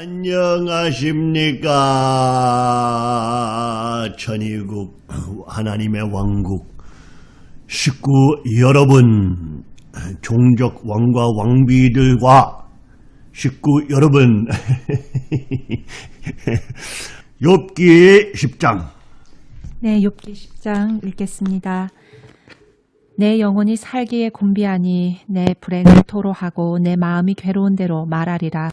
안녕하십니까 천의국 하나님의 왕국 식구 여러분 종족 왕과 왕비들과 식구 여러분 욥기 10장 네, 욥기 10장 읽겠습니다. 내 영혼이 살기에 곤비하니 내 불행을 토로하고 내 마음이 괴로운 대로 말하리라.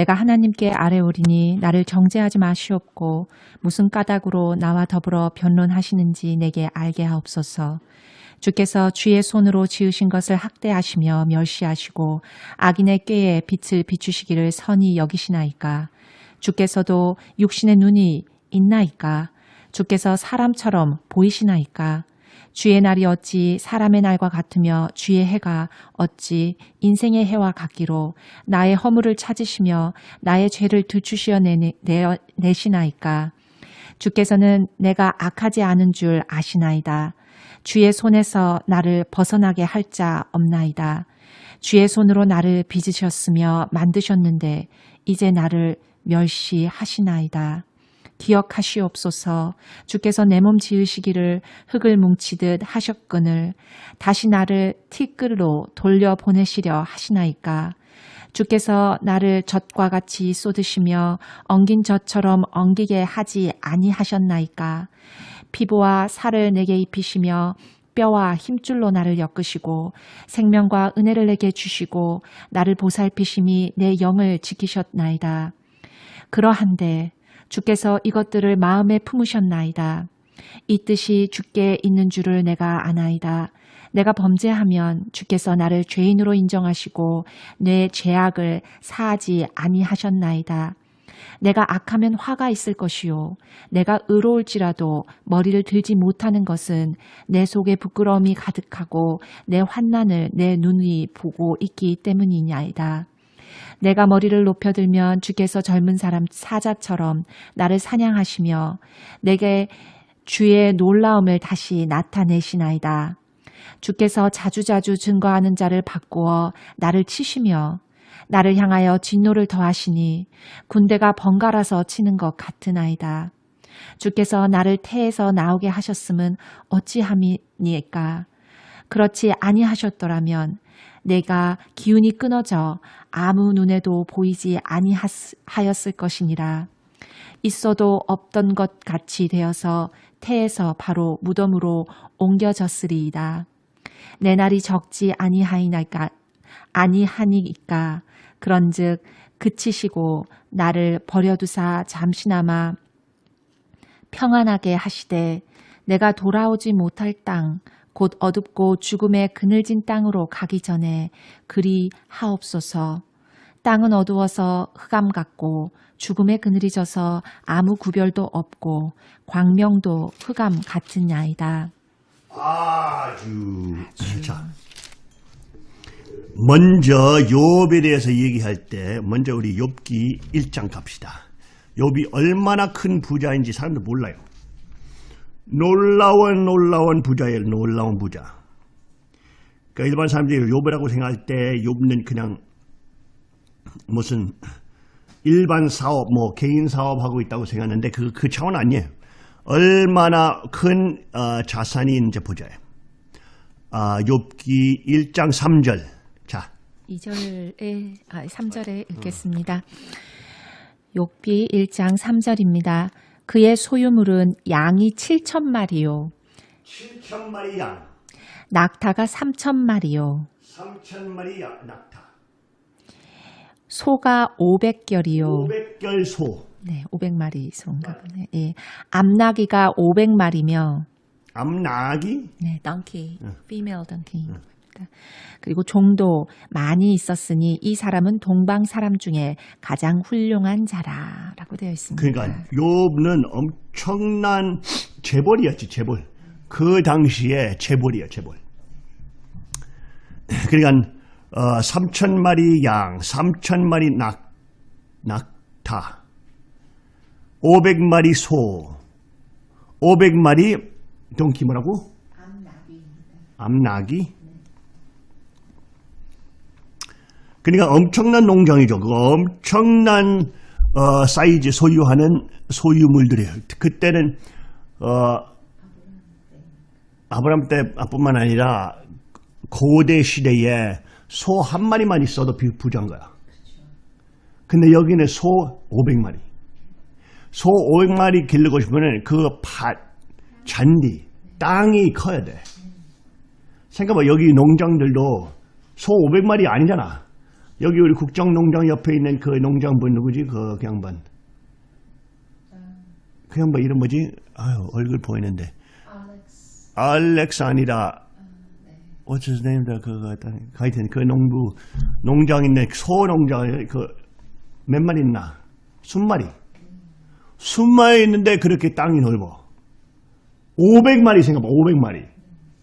내가 하나님께 아뢰오리니 나를 정죄하지 마시옵고 무슨 까닭으로 나와 더불어 변론하시는지 내게 알게 하옵소서. 주께서 주의 손으로 지으신 것을 학대하시며 멸시하시고 악인의 꾀에 빛을 비추시기를 선히 여기시나이까. 주께서도 육신의 눈이 있나이까. 주께서 사람처럼 보이시나이까. 주의 날이 어찌 사람의 날과 같으며 주의 해가 어찌 인생의 해와 같기로 나의 허물을 찾으시며 나의 죄를 들추시어 내시나이까. 주께서는 내가 악하지 않은 줄 아시나이다. 주의 손에서 나를 벗어나게 할 자 없나이다. 주의 손으로 나를 빚으셨으며 만드셨는데 이제 나를 멸시하시나이다. 기억하시옵소서. 주께서 내 몸 지으시기를 흙을 뭉치듯 하셨거늘 다시 나를 티끌로 돌려보내시려 하시나이까? 주께서 나를 젖과 같이 쏟으시며 엉긴 젖처럼 엉기게 하지 아니하셨나이까? 피부와 살을 내게 입히시며 뼈와 힘줄로 나를 엮으시고 생명과 은혜를 내게 주시고 나를 보살피심이 내 영을 지키셨나이다. 그러한데 주께서 이것들을 마음에 품으셨나이다. 이 뜻이 주께 있는 줄을 내가 아나이다. 내가 범죄하면 주께서 나를 죄인으로 인정하시고 내 죄악을 사하지 아니하셨나이다. 내가 악하면 화가 있을 것이요. 내가 의로울지라도 머리를 들지 못하는 것은 내 속에 부끄러움이 가득하고 내 환난을 내 눈이 보고 있기 때문이냐이다. 내가 머리를 높여들면 주께서 젊은 사람 사자처럼 나를 사냥하시며 내게 주의 놀라움을 다시 나타내시나이다. 주께서 자주자주 증거하는 자를 바꾸어 나를 치시며 나를 향하여 진노를 더하시니 군대가 번갈아서 치는 것 같으나이다. 주께서 나를 태에서 나오게 하셨음은 어찌함이니까. 그렇지 아니하셨더라면 내가 기운이 끊어져 아무 눈에도 보이지 아니하였을 것이니라. 있어도 없던 것 같이 되어서 태에서 바로 무덤으로 옮겨졌으리이다. 내 날이 적지 아니하이나까 아니하니까 그런즉 그치시고 나를 버려두사 잠시나마 평안하게 하시되 내가 돌아오지 못할 땅 곧 어둡고 죽음의 그늘진 땅으로 가기 전에 그리 하옵소서. 땅은 어두워서 흑암 같고 죽음의 그늘이 져서 아무 구별도 없고 광명도 흑암 같은 야이다. 아주 자 먼저 욥에 대해서 얘기할 때 먼저 우리 욥기 1장 갑시다. 욥이 얼마나 큰 부자인지 사람들 몰라요. 놀라운 놀라운 부자예요. 놀라운 부자. 그러니까 일반 사람들이 욥이라고 생각할 때 욥는 그냥 무슨 일반 사업, 뭐 개인 사업하고 있다고 생각하는데 그, 그 차원 아니에요. 얼마나 큰 어, 자산이 있는지 보자요. 아, 욥기 1장 3절. 자. 2절에 아, 3절에 읽겠습니다. 욥기 1장 3절입니다. 그의 소유물은 양이 7천 마리요. 7천 마리 양. 낙타가 3천 마리요. 3천 마리 양, 낙타. 소가 500결이요. 500결 소. 네, 500마리 소인가 보네. 예. 암나기가 500마리며 암나기? 네, donkey. 응. female donkey. 응. 그리고 종도 많이 있었으니 이 사람은 동방 사람 중에 가장 훌륭한 자라라고 되어 있습니다. 그러니까 욥는 엄청난 재벌이었지 재벌. 그 당시에 재벌이야 재벌. 그러니까 어, 3천 마리 양, 3천 마리 낙, 낙타, 500마리 소, 500마리 동키 뭐라고? 암나기. 암나기? 그러니까 엄청난 농장이죠. 그 엄청난 어, 사이즈 소유하는 소유물들이에요. 그때는 어, 아브람 때뿐만 아니라 고대 시대에 소 한 마리만 있어도 비- 부자인 거야. 근데 여기는 소 500마리. 소 500마리 기르고 싶으면 그 밭, 잔디, 땅이 커야 돼. 생각해봐. 여기 농장들도 소 500마리 아니잖아. 여기 우리 국정농장 옆에 있는 그 농장분 누구지? 그, 그 양반. 그 양반 이름 뭐지? 아유, 얼굴 보이는데. Alex. 알렉스 아니라 What's his name? 그거 하여튼 그 농부 농장 있는 소 농장에 그몇 마리 있나? 순마리. 순마리 있는데 그렇게 땅이 넓어. 500마리 생각봐. 500마리.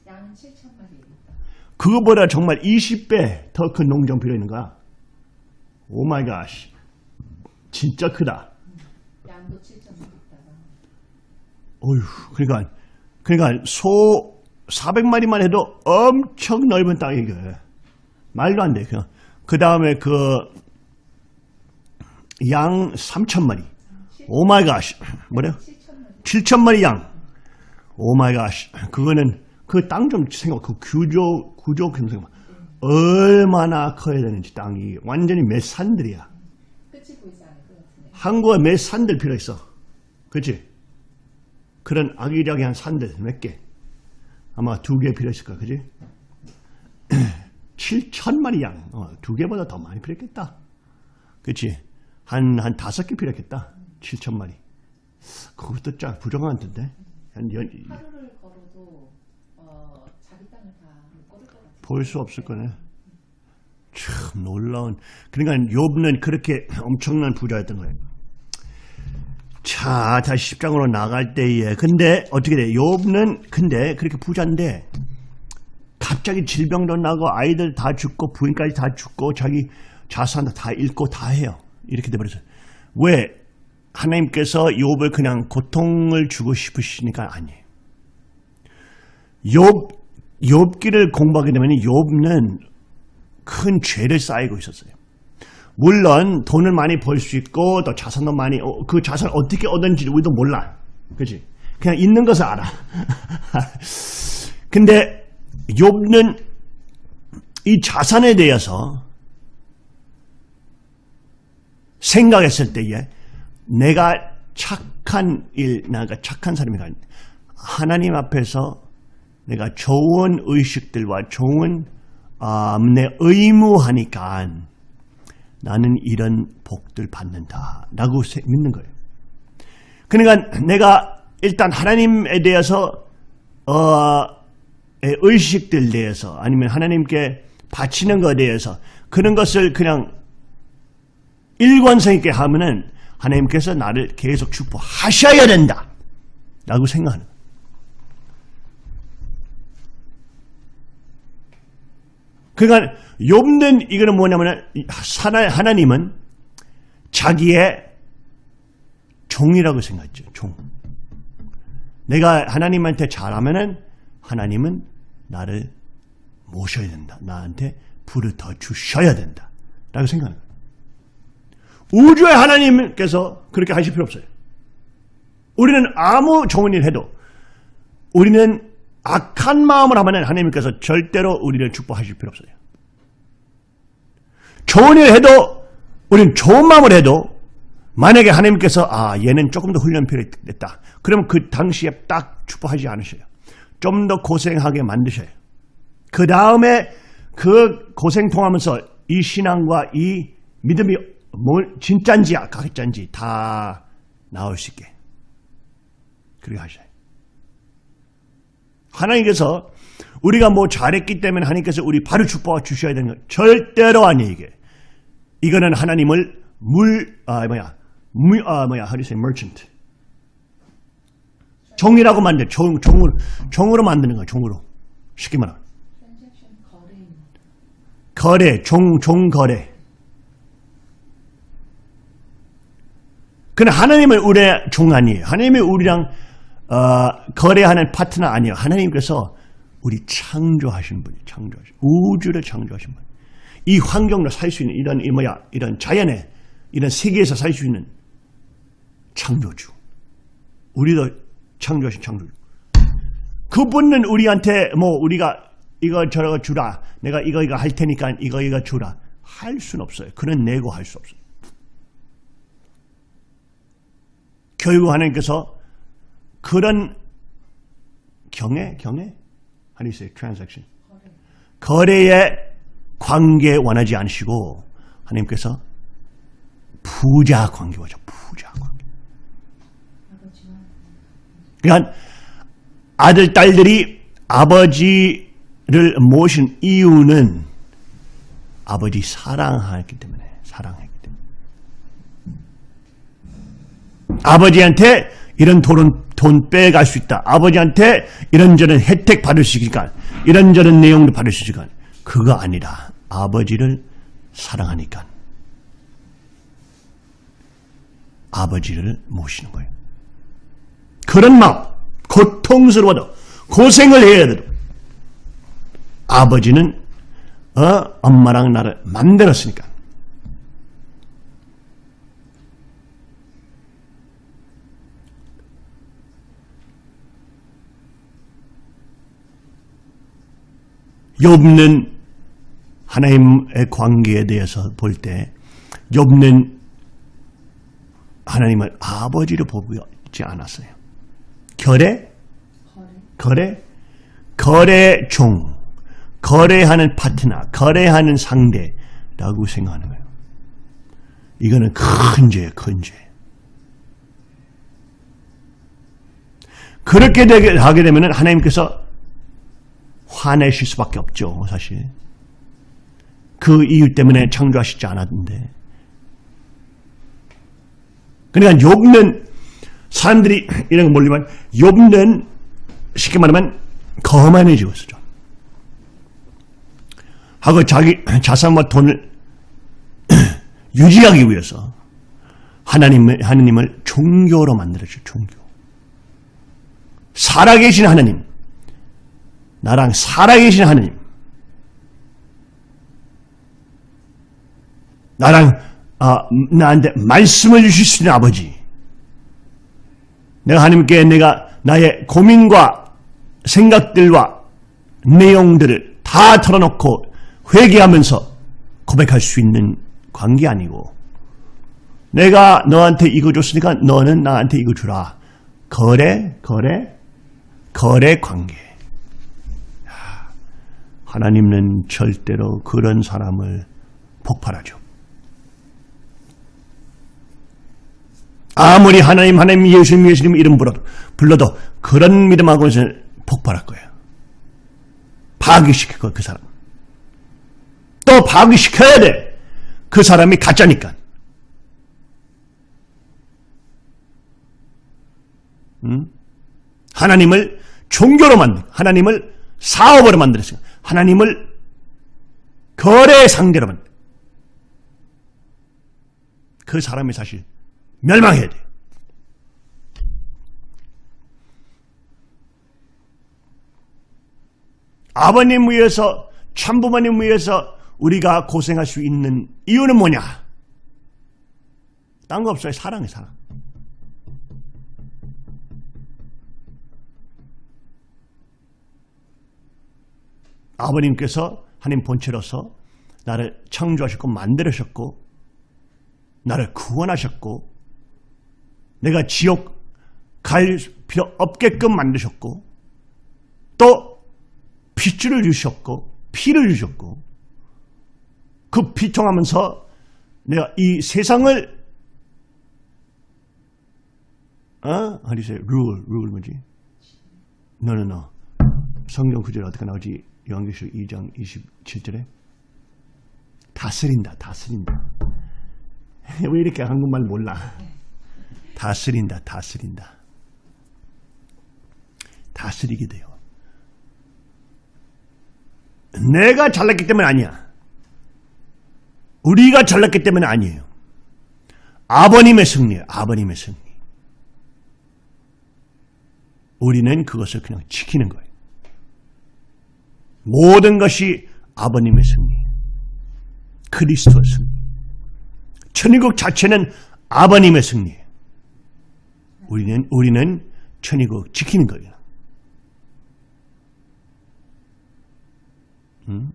양은 7천마리입니다. 그거보다 정말 20배 더 큰 농장 필요 있는 거야. oh my God. 진짜 크다. 양도 7천마리다가 어휴, 그러니까, 그러니까 소 400마리만 해도 엄청 넓은 땅이게. 말도 안 돼. 그 다음에 그, 양 3천마리. oh my God. 뭐래요? 7천마리. 7천마리 양. oh my God. 그거는 그 땅 좀 생각, 그 구조, 구조 좀 생각. 얼마나 커야 되는지 땅이 완전히 몇 산들이야. 한국에 몇 산들 필요 있어. 그치? 그런 아기자기한 산들 몇 개. 아마 두 개 필요 있을 거야. 그지? 7천마리 양. 어, 두 개보다 더 많이 필요했겠다. 그치? 한, 한 다섯 개 필요했겠다. 7천마리. 그것도 짜 부정한 텐데. 한 연, 하루를 걸어도 어, 자기 땅을 다 못 걸을 것 같아요. 볼 수 없을 거네. 참 놀라운. 그러니까 욥는 그렇게 엄청난 부자였던 거예요. 자, 다시 10장으로 나갈 때에 근데 어떻게 돼? 욥는 근데 그렇게 부자인데 갑자기 질병도 나고 아이들 다 죽고 부인까지 다 죽고 자기 자산도 다 잃고 다 해요. 이렇게 돼 버렸어요. 왜? 하나님께서 욥을 그냥 고통을 주고 싶으시니까 아니에요. 욥 욥기를 공부하게 되면 욥은 큰 죄를 쌓이고 있었어요. 물론 돈을 많이 벌 수 있고 또 자산도 많이 어, 그 자산 어떻게 얻은지 우리도 몰라. 그지? 그냥 있는 것을 알아. 근데 욥은 이 자산에 대해서 생각했을 때에 내가 착한 일, 내가 착한 사람이가 하나님 앞에서 내가 좋은 의식들과 좋은 아, 내 의무하니까 나는 이런 복들 받는다 라고 세- 믿는 거예요. 그러니까 내가 일단 하나님에 대해서 어, 의 의식들 대해서 아니면 하나님께 바치는 것에 대해서 그런 것을 그냥 일관성 있게 하면은 하나님께서 나를 계속 축복하셔야 된다 라고 생각하는 거예요. 그러니까 욥는 이거는 뭐냐면 하나, 하나님은 자기의 종이라고 생각했죠. 종. 내가 하나님한테 잘하면은 하나님은 나를 모셔야 된다. 나한테 불을 더 주셔야 된다. 라고 거예요. 우주의 하나님께서 그렇게 하실 필요 없어요. 우리는 아무 좋은 일 해도 우리는 악한 마음을 하면 하나님께서 절대로 우리를 축복하실 필요 없어요. 좋은 일 해도 우리는 좋은 마음을 해도 만약에 하나님께서 아 얘는 조금 더 훈련 필요했다. 그러면 그 당시에 딱 축복하지 않으셔요. 좀 더 고생하게 만드셔요. 그 다음에 그 고생 통하면서 이 신앙과 이 믿음이 뭘 진짠지 가짜인지 다 나올 수 있게 그렇게 하셔요. 하나님께서 우리가 뭐 잘했기 때문에 하나님께서 우리 바로 축복해 주셔야 되는 거 절대로 아니에요 이게. 이거는 하나님을 물, 아, 뭐야, 물, 아, 뭐야, how do you say merchant. 종이라고 만들, 종, 종으로, 종으로 만드는 거야, 종으로. 쉽게 말하면. 거래, 종, 종 거래. 근데 하나님은 우리의 종 아니에요. 하나님이 우리랑 어, 거래하는 파트너 아니에요. 하나님께서 우리 창조하신 분이 창조하신 우주를 창조하신 분. 이 환경으로 살 수 있는 이런 이 뭐야 이런 자연에 이런 세계에서 살 수 있는 창조주. 우리도 창조하신 창조주. 그분은 우리한테 뭐 우리가 이거 저거 주라. 내가 이거 이거 할 테니까 이거 이거 주라. 할 수는 없어요. 그는 내고 할 수 없어요. 결국 하나님께서 그런 경애, 경애? How do you say transaction? 거래의 관계 원하지 않으시고 하나님께서 부자 관계 원하죠. 부자 관계. 그러니까 아들, 딸들이 아버지를 모신 이유는 아버지 사랑하기 때문에 사랑하기 때문에 아버지한테 이런 돈은 돈 빼갈 수 있다. 아버지한테 이런저런 혜택 받을 수 있으니까 이런저런 내용도 받을 수 있으니까 그거 아니라 아버지를 사랑하니까 아버지를 모시는 거예요. 그런 마음 고통스러워도 고생을 해야 돼도 아버지는 어, 엄마랑 나를 만들었으니까 욥는 하나님의 관계에 대해서 볼 때 욥는 하나님을 아버지로 보고 있지 않았어요. 결에 거래 거래 종 거래하는 파트너 거래하는 상대라고 생각하는 거예요. 이거는 큰 죄예요. 큰 죄. 그렇게 되게 하게 되면 하나님께서 화내실 수밖에 없죠. 사실. 그 이유 때문에 창조하시지 않았는데. 그러니까 욥는 사람들이 이런 거 몰리면 욥는 쉽게 말하면 거만해지고 있었죠. 하고 자기 자산과 돈을 유지하기 위해서 하나님을, 하나님을 종교로 만들었죠. 종교. 살아계신 하나님. 나랑 살아계신 하나님. 나랑 아, 나한테 말씀을 주실 수 있는 아버지. 내가 하나님께 내가 나의 고민과 생각들과 내용들을 다 털어놓고 회개하면서 고백할 수 있는 관계 아니고 내가 너한테 이거 줬으니까 너는 나한테 이거 주라. 거래, 거래, 거래 관계. 하나님은 절대로 그런 사람을 폭발하죠. 아무리 하나님, 하나님, 예수님, 예수님 이름 불러도, 불러도 그런 믿음하고는 폭발할 거예요. 파괴시킬 거예요, 그 사람. 또 파괴시켜야 돼. 그 사람이 가짜니까. 음? 하나님을 종교로 만들, 하나님을 사업으로 만들었어요. 하나님을 거래 상대로 만들. 그 사람이 사실 멸망해야 돼요. 아버님 위해서 참부모님 위해서 우리가 고생할 수 있는 이유는 뭐냐? 딴 거 없어요. 사랑이 사랑. 아버님께서 하나님 본체로서 나를 창조하셨고 만들으셨고 나를 구원하셨고 내가 지옥 갈 필요 없게끔 만드셨고 또 핏줄을 주셨고 피를 주셨고 그 피통하면서 내가 이 세상을 어? How do rule, rule 뭐지? No, no, no. 성경 구절 어떻게 나오지? 요한계시록 2장 27절에 다스린다, 다스린다. 왜 이렇게 한국말 몰라? 다스린다, 다스린다. 다스리게 돼요. 내가 잘났기 때문에 아니야. 우리가 잘났기 때문에 아니에요. 아버님의 승리예요. 아버님의 승리. 우리는 그것을 그냥 지키는 거예요. 모든 것이 아버님의 승리. 그리스도의 승리. 천국 자체는 아버님의 승리예요. 우리는 우리는 천의국 지키는 거예요. 음?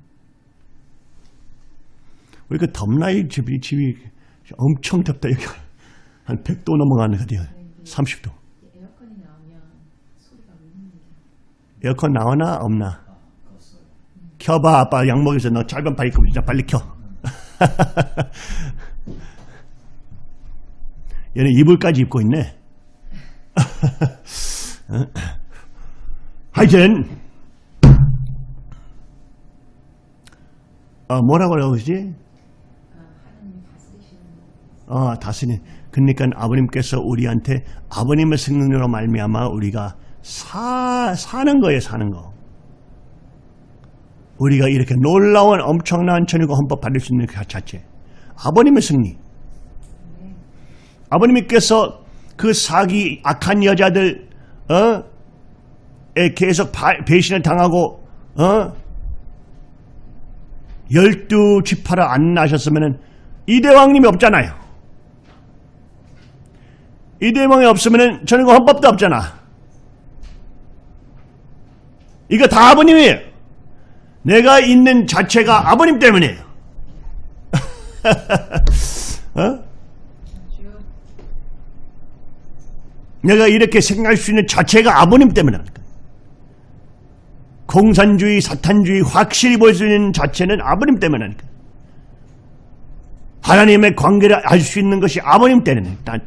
우리 그 덥나 이 집이 집이 엄청 덥다 여기 한 100도 넘어가는 거 같아요. 30도. 에어컨이 나오면 소리가 울립니다. 에어컨 나오나 없나? 켜봐 아빠 약 먹여서 너 짧은 팔 입고 진짜 빨리 켜. 얘는 이불까지 입고 있네. 어? 하여튼 어, 뭐라고 그러지? 어, 다스린. 그러니까 아버님께서 우리한테 아버님의 승리로 말미암아 우리가 사 사는 거예요, 사는 거. 우리가 이렇게 놀라운 엄청난 천의국 헌법 받을 수 있는 그 자체. 아버님의 승리. 아버님께서 그 사기 악한 여자들 어? 에 계속 바- 배신을 당하고 어? 열두 지파를 안 나셨으면은 이대왕님이 없잖아요. 이대왕이 없으면은 저는 그 헌법도 없잖아. 이거 다 아버님이에요. 내가 있는 자체가 아버님 때문이에요. 어? 내가 이렇게 생각할 수 있는 자체가 아버님 때문이라니까. 공산주의, 사탄주의 확실히 볼 수 있는 자체는 아버님 때문이라니까. 하나님의 관계를 알 수 있는 것이 아버님 때문이니까.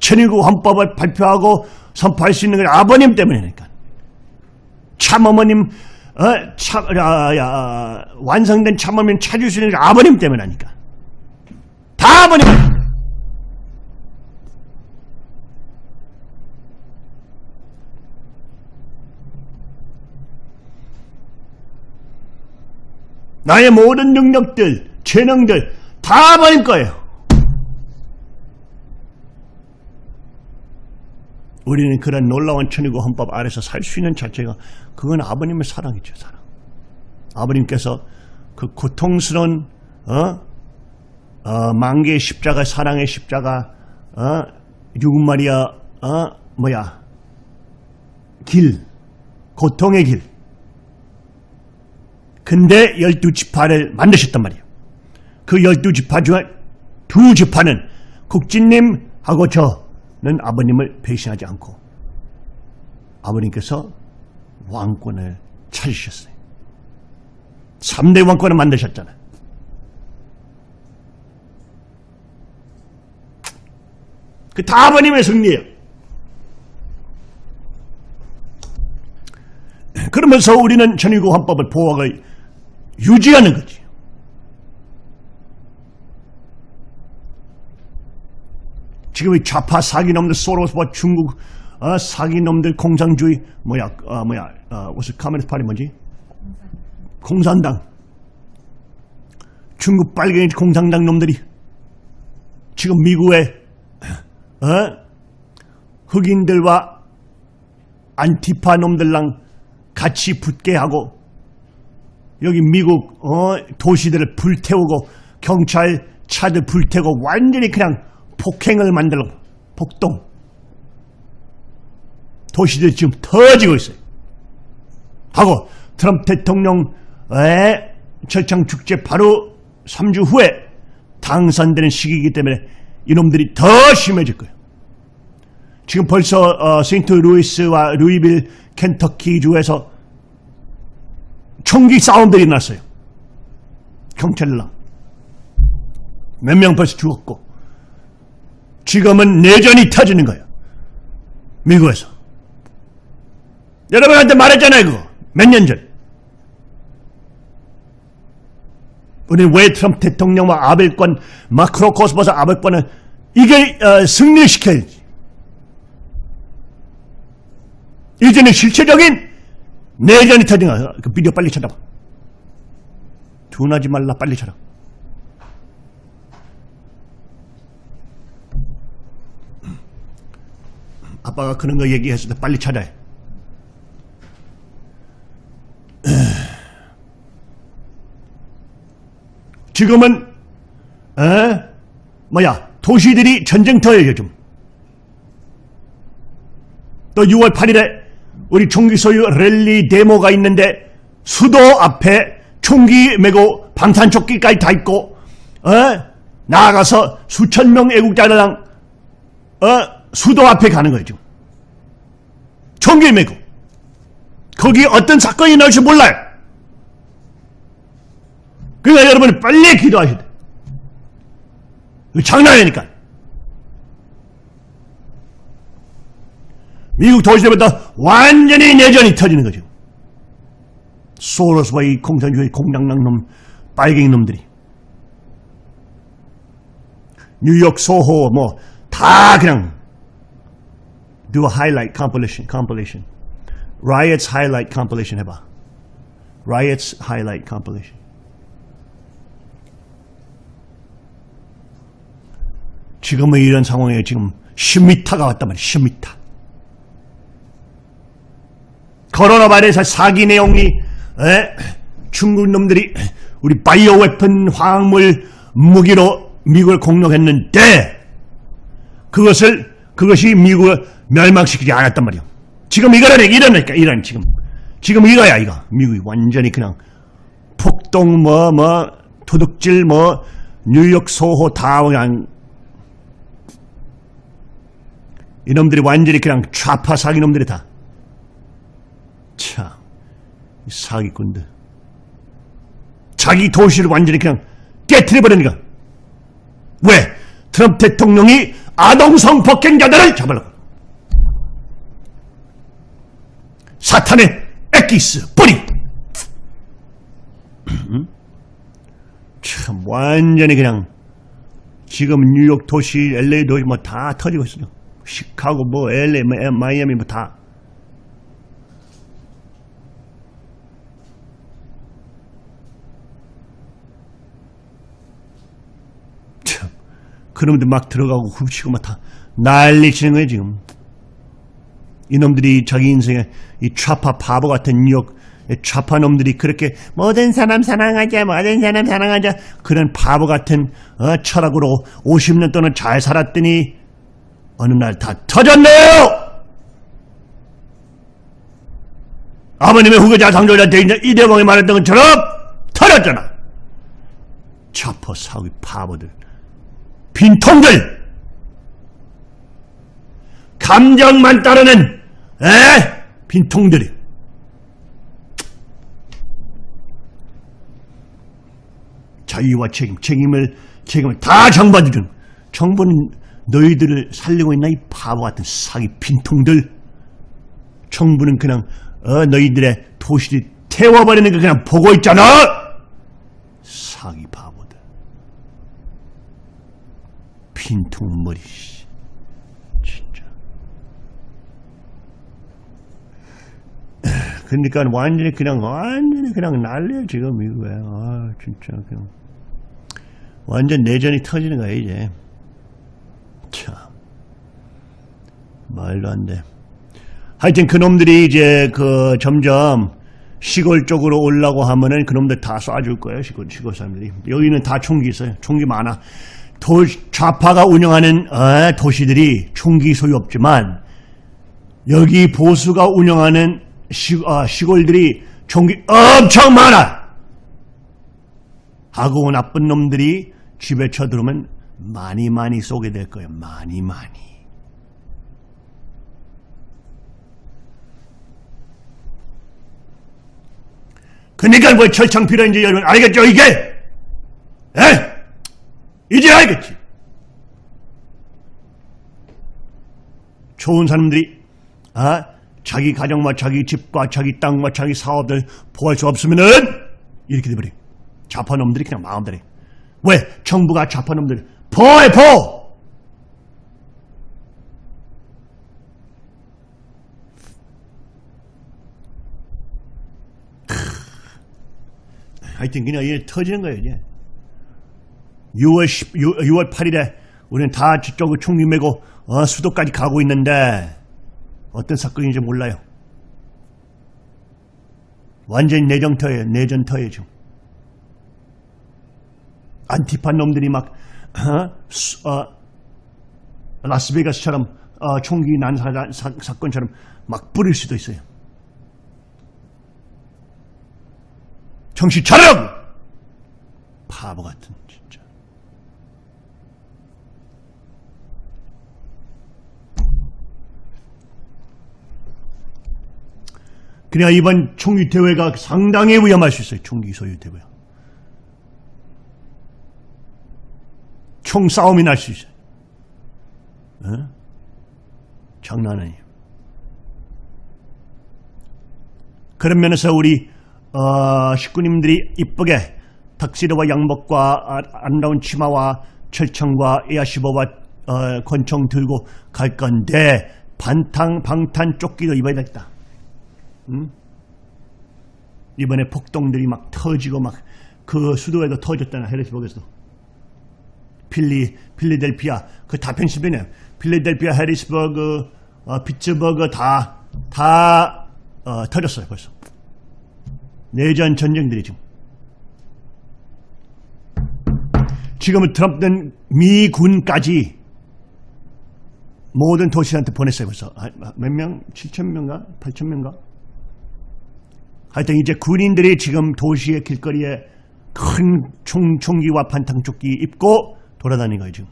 천일국 헌법을 발표하고 선포할 수 있는 것이 아버님 때문이니까. 참 어머님, 어, 참, 아, 야, 완성된 있는 것이 아버님 때문이니까. 다 아버님! 나의 모든 능력들, 재능들 다 아버님 거예요. 우리는 그런 놀라운 천의국 헌법 아래서 살 수 있는 자체가 그건 아버님의 사랑이죠, 사랑. 아버님께서 그 고통스러운 어? 어, 만개의 십자가, 사랑의 십자가, 어? 유금마리아, 어? 뭐야, 길, 고통의 길. 근데 열두 지파를 만드셨단 말이에요. 그 열두 지파 중에 두 지파는 국진님하고 저 는 아버님을 배신하지 않고 아버님께서 왕권을 찾으셨어요. 3대 왕권을 만드셨잖아요. 그 다 아버님의 승리예요. 그러면서 우리는 전위국 헌법을 보호하고 유지하는 거지. 지금 이 좌파 사기놈들 소로스와 중국 어, 사기놈들 공산주의 뭐야 어, 뭐야 어, 무슨 카메라 파리 뭐지? 공산당 중국 빨갱이 공산당 놈들이 지금 미국의 어? 흑인들과 안티파 놈들랑 같이 붙게 하고 여기 미국 어, 도시들을 불태우고 경찰 차들 불태우고 완전히 그냥 폭행을 만들고 폭동 도시들이 지금 터지고 있어요. 하고 트럼프 대통령의 철창 축제 바로 3주 후에 당선되는 시기이기 때문에 이놈들이 더 심해질 거예요. 지금 벌써 어, 세인트 루이스와 루이빌 켄터키 주에서 총기 싸움들이 났어요. 경찰랑 몇 명 벌써 죽었고 지금은 내전이 터지는 거예요. 미국에서. 여러분한테 말했잖아요, 그거. 몇 년 전. 우리는 왜 트럼프 대통령과 아벨권, 마크로 코스모스 아벨권을 이게 어, 승리시켜야지. 이제는 실체적인 내전이 터진 거야. 그 비디오 빨리 찾아봐. 둔하지 말라, 빨리 찾아. 아빠가 그런 거 얘기했을 때 빨리 해. 지금은 에? 뭐야 도시들이 전쟁터예요 요즘 또 6월 8일에 우리 총기 소유 랠리 데모가 있는데 수도 앞에 총기 메고 방탄조끼까지 다 있고 어? 나아가서 수천 명 애국자들랑 어? 수도 앞에 가는 거죠. 총기 메고 거기 어떤 사건이 나올지 몰라요. 그러니까 여러분 빨리 기도하셔야 돼. 이거 장난 아니니까. 미국 도시들부터 완전히 내전이 터지는 거죠. 소로스와 이 공산주의 공장당 놈, 빨갱이 놈들이. 뉴욕, 소호, 뭐, 다 그냥, do a highlight compilation, compilation. Riots highlight compilation 해봐. Riots highlight compilation. 지금은 이런 상황에 지금 10m가 왔단 말이야, 10m. 코로나 바이러스 사기 내용이 에? 중국 놈들이 우리 바이오 웨폰 화학물 무기로 미국을 공격했는데 그것을 그것이 미국을 멸망시키지 않았단 말이야. 지금 이거라니까 이러니까 이런 지금 지금 이거야 이거 미국이 완전히 그냥 폭동 뭐 뭐 도둑질 뭐 뉴욕 소호 다 그냥 이놈들이 완전히 그냥 좌파 사기놈들이 다 참, 이 사기꾼들. 자기 도시를 완전히 그냥 깨트려버리니까. 왜? 트럼프 대통령이 아동성 폭행자들을 잡으려고. 사탄의 엑기스, 뿌리! 참, 완전히 그냥, 지금 뉴욕 도시, LA 도시 뭐 다 터지고 있어요. 시카고, 뭐, LA, 뭐, 마이애미 뭐 다. 참, 그놈들 막 들어가고 훔치고 막 다 난리 치는 거예요, 지금. 이놈들이 자기 인생에 이 좌파 바보 같은 뉴욕 좌파 놈들이 그렇게 모든 사람 사랑하자, 모든 사람 사랑하자 그런 바보 같은 어, 철학으로 50년 동안 잘 살았더니 어느 날 다 터졌네요! 아버님의 후계자 상조자 대인자 이대봉이 말했던 것처럼 터졌잖아. 좌파 사기 바보들. 빈통들. 감정만 따르는 에? 빈통들이. 자유와 책임 책임을 책임을 다 정부해주는 정부는 너희들을 살리고 있나 이 바보 같은 사기 빈통들. 정부는 그냥 어, 너희들의 도시를 태워버리는 거 그냥 보고 있잖아! 사기 바보들 빈통머리 씨. 진짜. 그러니까 완전히 그냥 완전히 그냥 난리야 지금 이거야. 아 진짜 그냥. 완전 내전이 터지는 거야 이제. 참. 말도 안돼. 하여튼 그놈들이 이제 그 점점 시골 쪽으로 오려고 하면은 그놈들 다 쏴줄 거예요 시골 시골 사람들이. 여기는 다 총기 있어요. 총기 많아 도, 좌파가 운영하는 어, 도시들이 총기 소유 없지만 여기 보수가 운영하는 시, 어, 시골들이 총기 엄청 많아. 하고 나쁜 놈들이 집에 쳐들어오면 많이 많이 쏘게 될 거예요. 많이 많이. 그러니까 뭐 철창 필요한지 여러분 알겠죠 이게? 에? 이제 알겠지? 좋은 사람들이 아 자기 가정과 자기 집과 자기 땅과 자기 사업을 보호할 수 없으면은 이렇게 돼버려. 좌파놈들이 그냥 마음대로 해. 왜? 정부가 좌파놈들 보호해 보호! 하여튼 그냥 이게 터지는 거예요 이제. 6월 10, 6월 8일에 우리는 다 저쪽을 총기 메고 어, 수도까지 가고 있는데 어떤 사건인지 몰라요. 완전히 내정터예요. 내전터예요 지금. 안티파 놈들이 막 어? 수, 어, 라스베가스처럼 어, 총기 난사 사, 사건처럼 막 뿌릴 수도 있어요. 정신 차려! 바보 같은 그냥 이번 총기 대회가 상당히 위험할 수 있어요. 총기 소유 대회. 총 싸움이 날 수 있어요. 어? 장난 아니에요. 그런 면에서 우리 어, 식구님들이 이쁘게 탁시르와 양복과 아- 아름다운 치마와 철청과 에아시버와 어, 권총 들고 갈 건데 반탕 방탄 조끼도 입어야 겠다 응? 이번에 폭동들이 막 터지고 막 그 수도에도 터졌잖아 해리스버그에서도 필리 필리델피아 그다 펜실베니아 필리델피아 해리스버그 어, 피츠버그 다다 어, 터졌어요 벌써 내전 전쟁들이 지금 지금은 트럼프는 미군까지 모든 도시한테 보냈어요 벌써 아, 몇 명? 7천 명가? 8천 명가? 하여튼 이제 군인들이 지금 도시의 길거리에 큰 총, 총기와 반탕조끼 입고 돌아다니는 거예요 지금.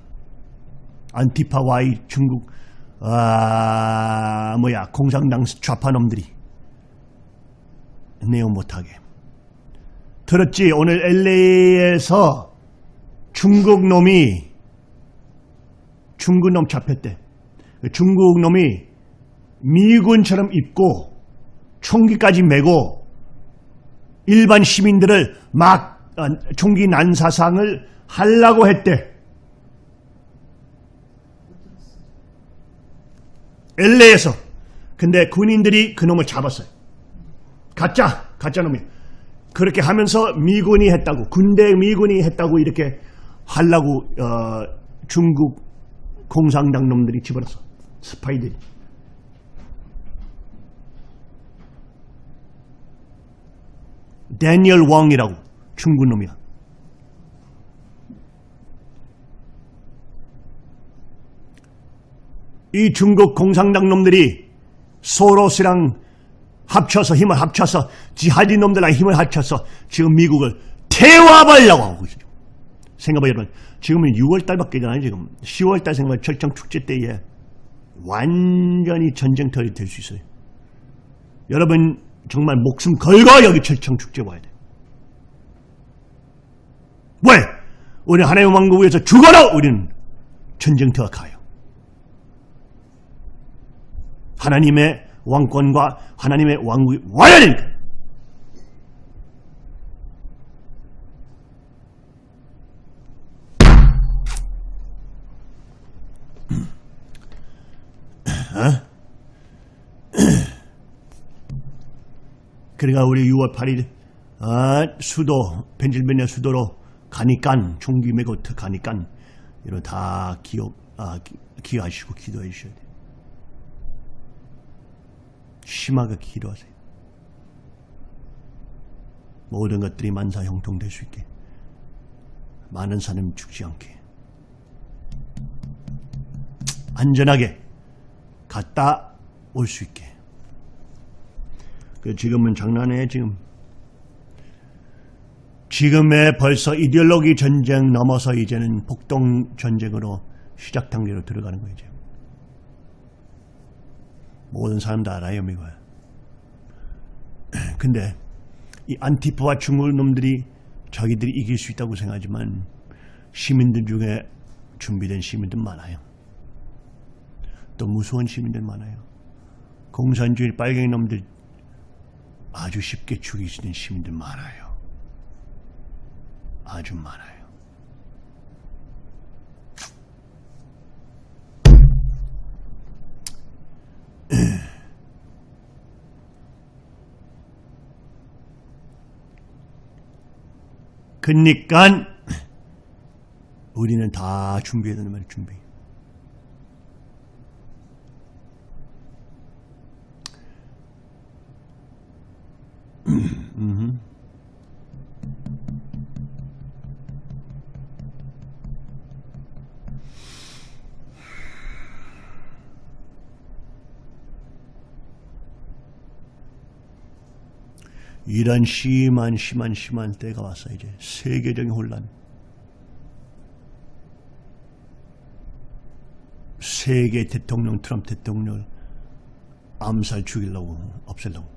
안티파 와이 중국 아 뭐야 공산당 좌파놈들이. 내용 못하게. 들었지? 오늘 LA에서 중국 놈이 중국 놈 잡혔대. 중국 놈이 미군처럼 입고 총기까지 메고 일반 시민들을 막 어, 총기 난사상을 하려고 했대. LA에서. 근데 군인들이 그 놈을 잡았어요. 가짜 가짜 놈이. 그렇게 하면서 미군이 했다고 군대 미군이 했다고 이렇게 하려고 어, 중국 공산당 놈들이 집어넣었어 스파이들이 데니얼 왕이라고 중국 놈이야 이 중국 공산당 놈들이 소로스랑 합쳐서 힘을 합쳐서 지하디 놈들랑 힘을 합쳐서 지금 미국을 태워버리려고 하고 있어요. 생각해봐 여러분. 지금은 6월달밖에 안 지금 10월달 생각해 철장 축제 때에 완전히 전쟁터이 될 수 있어요. 여러분 정말 목숨 걸고 여기 철창 축제 와야 돼. 왜? 우리 하나님 왕국 위해서 죽어라 우리는 전쟁터가 가요. 하나님의 왕권과 하나님의 왕국이 와야 되니까. 어? 그러니까 우리 6월 8일 아, 수도 펜실베니아 수도로 가니깐 총기 메고 가니깐 이런 다 기억 아, 기, 기하시고 기도해 주셔야 돼요. 심하게 기도하세요. 모든 것들이 만사 형통될 수 있게 많은 사람 죽지 않게 안전하게 갔다 올 수 있게 그 지금은 장난해 지금. 지금의 벌써 이데올로기 전쟁 넘어서 이제는 폭동 전쟁으로 시작 단계로 들어가는 거예요 이제. 모든 사람 다 알아요 미국 근데 이 안티파와 중국 놈들이 자기들이 이길 수 있다고 생각하지만 시민들 중에 준비된 시민들 많아요. 또 무서운 시민들 많아요. 공산주의 빨갱이 놈들 아주 쉽게 있는 시민들 많아요. 아주 많아요. 그니까 우리는 다 준비해야 되는 말이에요 준비 이런 심한 심한 심한 때가 왔어 이제 세계적인 혼란 세계 대통령 트럼프 대통령 암살 죽이려고 없애려고.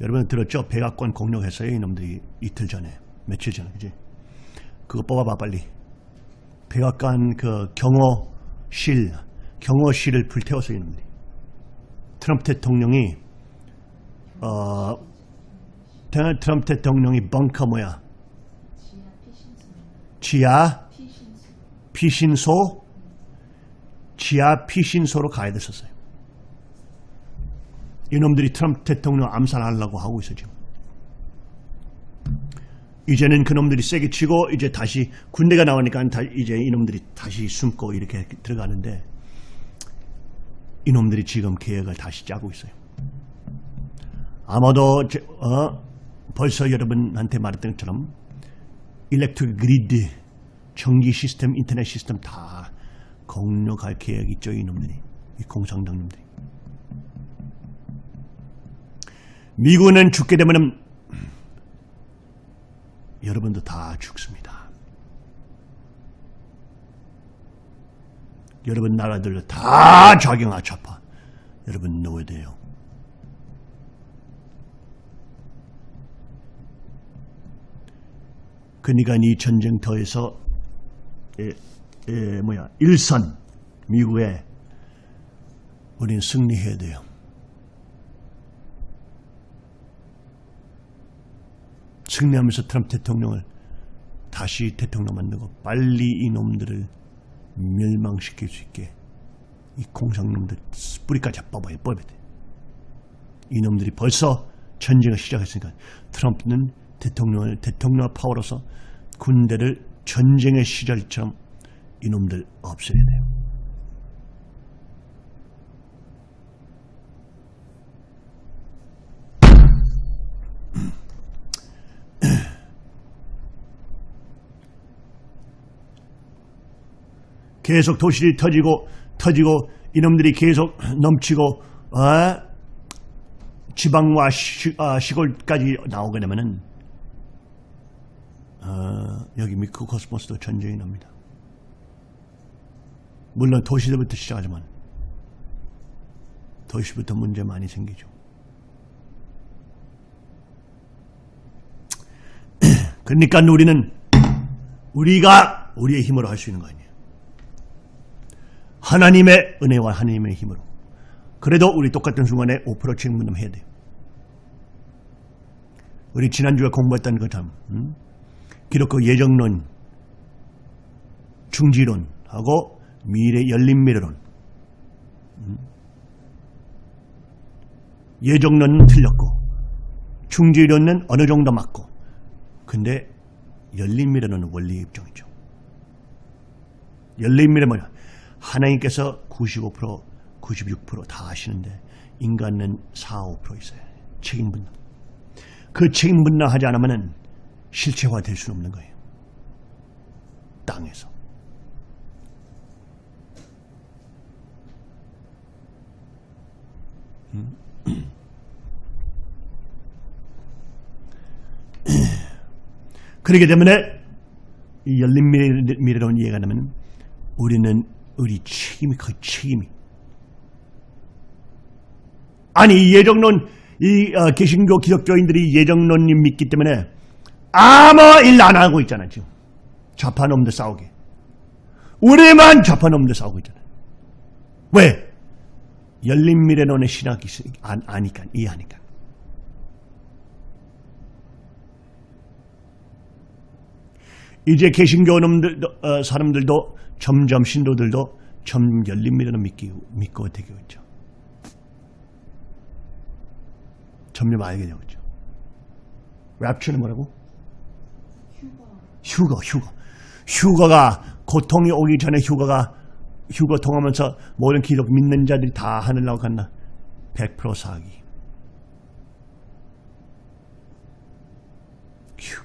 여러분 들었죠? 백악관 공격했어요 이놈들이 이틀 전에 며칠 전에 그지? 그거 뽑아봐 빨리 백악관 그 경호실 경호실을 불태웠어요 이놈들이 트럼프 대통령이 어 트- 트럼프 대통령이 벙커 뭐야 지하 피신소 지하 피신소로 가야 됐었어요. 이놈들이 트럼프 대통령 암살하려고 하고 있어 지금. 이제는 그놈들이 세게 치고 이제 다시 군대가 나오니까 다 이제 이놈들이 다시 숨고 이렇게 들어가는데 이놈들이 지금 계획을 다시 짜고 있어요. 아마도 제- 어, 벌써 여러분한테 말했던 것처럼 일렉트릭 그리드 전기 시스템, 인터넷 시스템 다 공격할 계획 있죠 이놈들이 이 공산당놈들이 미국은 죽게 되면은 여러분도 다 죽습니다. 여러분 나라들도 다 작용하 좌파 여러분 넣어야 돼요. 그러니까 이 전쟁터에서 에, 에, 뭐야 일선 미국에 우리는 승리해야 돼요. 승리하면서 트럼프 대통령을 다시 대통령 만들고 빨리 이놈들을 멸망시킬 수 있게 이 공상놈들 뿌리까지 뽑아야 뽑아야 돼. 이놈들이 벌써 전쟁을 시작했으니까 트럼프는 대통령을 대통령 파워로서 군대를 전쟁의 시절처럼 이놈들 없애야 돼요. 계속 도시들이 터지고 터지고 이놈들이 계속 넘치고 어? 지방과 시, 아, 시골까지 나오게 되면은 어, 여기 미크 코스모스도 전쟁이 납니다. 물론 도시들부터 시작하지만 도시부터 문제 많이 생기죠. 그러니까 우리는 우리가 우리의 힘으로 할 수 있는 거 아니에요. 하나님의 은혜와 하나님의 힘으로. 그래도 우리 똑같은 순간에 5% 책임분담 해야 돼요. 우리 지난주에 공부했던 것처럼 음? 기독교 예정론, 중지론하고 미래 열린 미래론. 음? 예정론은 틀렸고 중지론은 어느 정도 맞고 근데 열린 미래론은 원리 입장이죠. 열린 미래 뭐냐? 하나님께서 95% 96%다 하시는데 인간은 4, 5% 있어요. 책임 분담. 그 책임 분담하지 않으면 실체화 될 수는 없는 거예요. 땅에서. 음? 그렇기 때문에 이 열린 미래, 미래론 이해가 되면 우리는 우리 책임이 그 책임이. 아니 이 예정론 이 어, 개신교 기독교인들이 예정론님 믿기 때문에 아무 일 안 하고 있잖아 지금. 좌파놈들 싸우게. 우리만 좌파놈들 싸우고 있잖아. 왜? 열린 미래론의 신학이 안, 아니까 이해하니까 이제 개신교 놈들 어, 사람들도 점점 신도들도 점 열린 미래론 믿기 믿고 되고 있죠. 점점 알게 되고 있죠. 랩처는 뭐라고? 휴거, 휴거. 휴거가 고통이 오기 전에 휴거가 휴거 통하면서 모든 기독 믿는 자들이 다 하늘나고 간다. 100% 사기.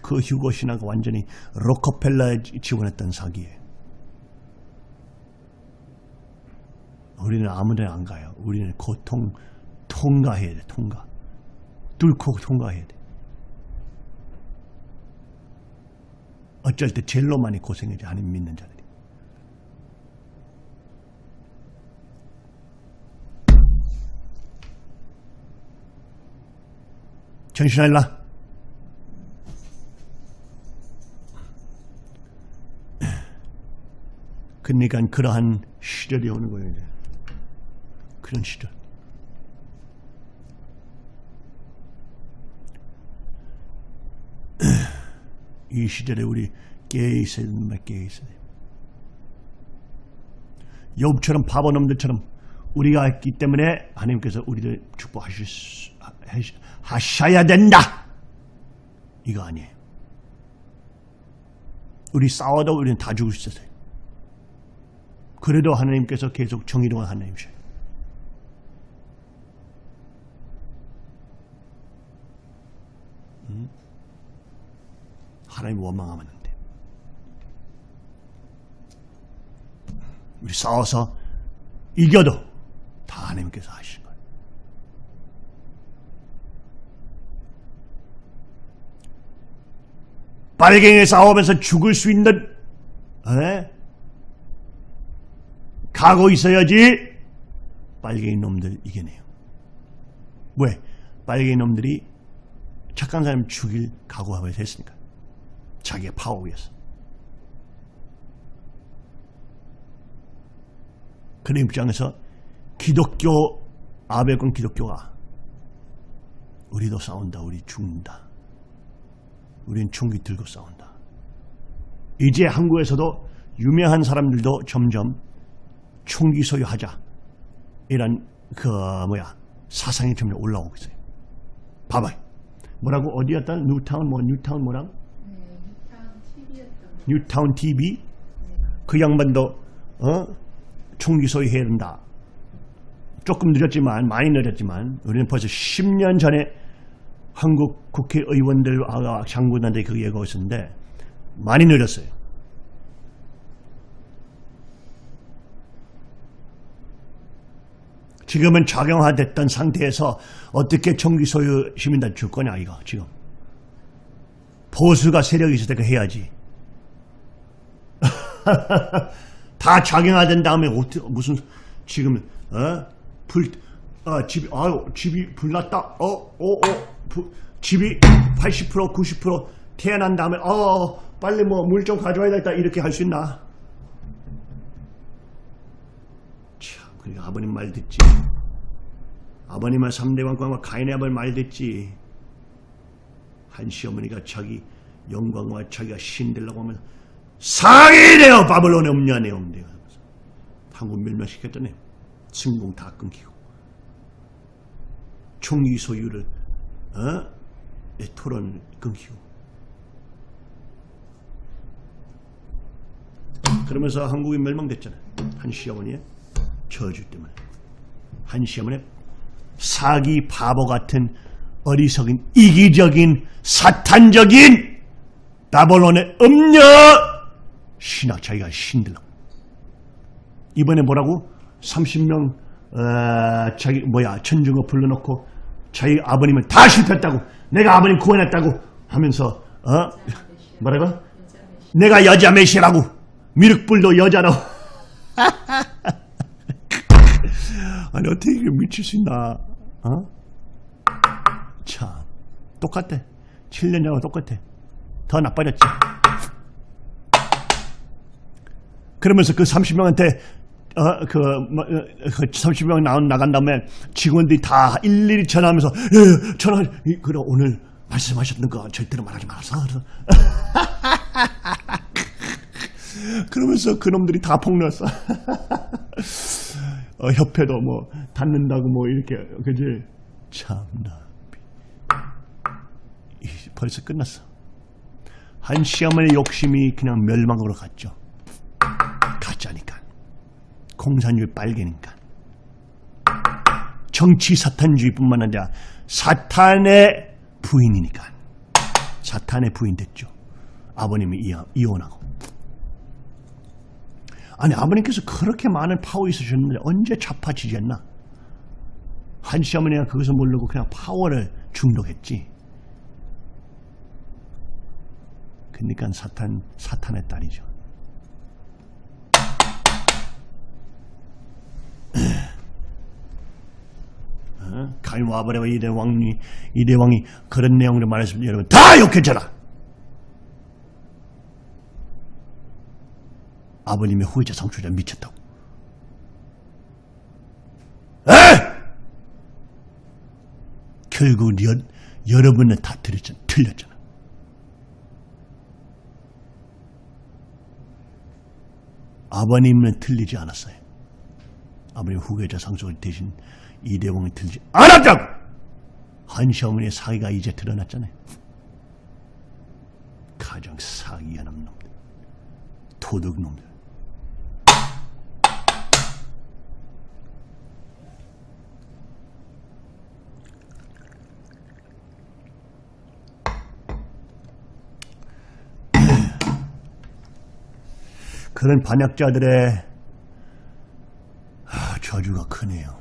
그 휴거 신화가 완전히 로커펠러에 지원했던 사기에 우리는 아무데나 안 가요. 우리는 고통 통과해야 돼. 통과. 뚫고 통과해야 돼. 어쩔 때 젤로 많이 고생하지 하나님 믿는 자들이. 전신할라. 그러니까 그러한 시절이 오는 거예요. 이제. 그런 시절. 이 시절에 우리 깨어 있어야 말 깨어 있어야 돼요. 욥처럼 바보 놈들처럼 우리가 있기 때문에 하나님께서 우리를 축복하실 수, 하시- 하셔야 된다. 이거 아니에요. 우리 싸워도 우리는 다 죽을 수 있어요. 그래도 하나님께서 계속 정의로운 하나님이셔요. 음? 하나님 원망하면 안 돼. 우리 싸워서 이겨도 다 하나님께서 하신 거예요. 빨갱이 싸우면서 죽을 수 있는 에? 각오 있어야지 빨갱이 놈들 이겨내요. 왜? 빨갱이 놈들이 착한 사람 죽일 각오하고 했으니까. 자기의 파워 위해서. 그런 입장에서 기독교 아베콘 기독교가 우리도 싸운다. 우리 죽는다. 우린 총기 들고 싸운다. 이제 한국에서도 유명한 사람들도 점점 총기 소유하자. 이런 그 뭐야 사상이 점점 올라오고 있어요. 봐봐요. 뭐라고 어디였다? 뉴타운 뭐 뉴타운 뭐랑? 네, 뉴타운 TV 그 양반도 어? 총기 소유해야 된다. 조금 늦었지만 많이 늦었지만 우리는 벌써 10년 전에 한국 국회의원들 아, 장군한테 그 얘기가 있었는데 많이 늦었어요. 지금은 작용화됐던 상태에서 어떻게 총기 소유 시민들 줄 거냐 이거 지금 보수가 세력이 있을 때그 해야지. 다 작용화된 다음에 어떻게 무슨 지금 어 불 어, 집이 아유 집이 불났다 어어 어 집이 80% 90% 태어난 다음에 어 빨리 뭐 물 좀 가져와야 겠다 이렇게 할 수 있나? 참, 그 아버님 말 듣지. 아버님은 3대 왕과 가인의 아버님 말 듣지. 한 시어머니가 자기 영광과 자기가 신 되려고 하면 상이 되어 바벨론에 없냐네 없네. 한국 멸망시켰더니 승공 다 끊기고 총기 소유를 어? 이 토론 끊기고 그러면서 한국이 멸망됐잖아요. 한 시어머니의 저주 때문에. 한 시어머니의 사기 바보 같은 어리석은 이기적인 사탄적인 바벨론의 음녀! 신학 자기가 신들라고 이번에 뭐라고? 30명 어, 자기 뭐야 천중어 불러놓고 자기 아버님을 다 실패했다고 내가 아버님 구원했다고 하면서 어? 뭐라고? 내가 여자 메시라고 미륵불도 여자라고 아니 어떻게 이렇게 미칠 수 있나 어? 참 똑같아 7년 전하고 똑같아 더 나빠졌지 그러면서 그 30명한테 어, 그, 뭐, 어, 그 30명 나온, 나간 다음에 직원들이 다 일일이 전화하면서, 예, 전화, 이, 그래, 오늘 말씀하셨던 거 절대로 말하지 말아서. 그러면서 그놈들이 다 폭로했어. 어, 협회도 뭐, 닫는다고 뭐, 이렇게, 그지? 참나. 이, 벌써 끝났어. 한 시어머니 욕심이 그냥 멸망으로 갔죠. 가짜니까. 공산주의 빨개니까. 정치 사탄주의뿐만 아니라 사탄의 부인이니까. 사탄의 부인 됐죠. 아버님이 이혼하고. 아니 아버님께서 그렇게 많은 파워 있으셨는데 언제 좌파지졌나? 한 시어머니가 그것을 모르고 그냥 파워를 중독했지. 그러니까 사탄 사탄의 딸이죠. 어? 가인 와버레와 이대 왕이 이대 왕이 그런 내용으로 말했습니다. 여러분 다 욕해줘라. 아버님의 후회자 상처자 미쳤다고. 에! 결국 여, 여러분은 다 틀렸잖아. 틀렸잖아. 아버님은 틀리지 않았어요. 아버님 후계자 상속을 대신 이대왕이 틀리지 않았다고! 한시 어머니의 사기가 이제 드러났잖아요. 가장 사기하는 놈들. 도둑놈들. 그런 반역자들의 아, 저주가 크네요.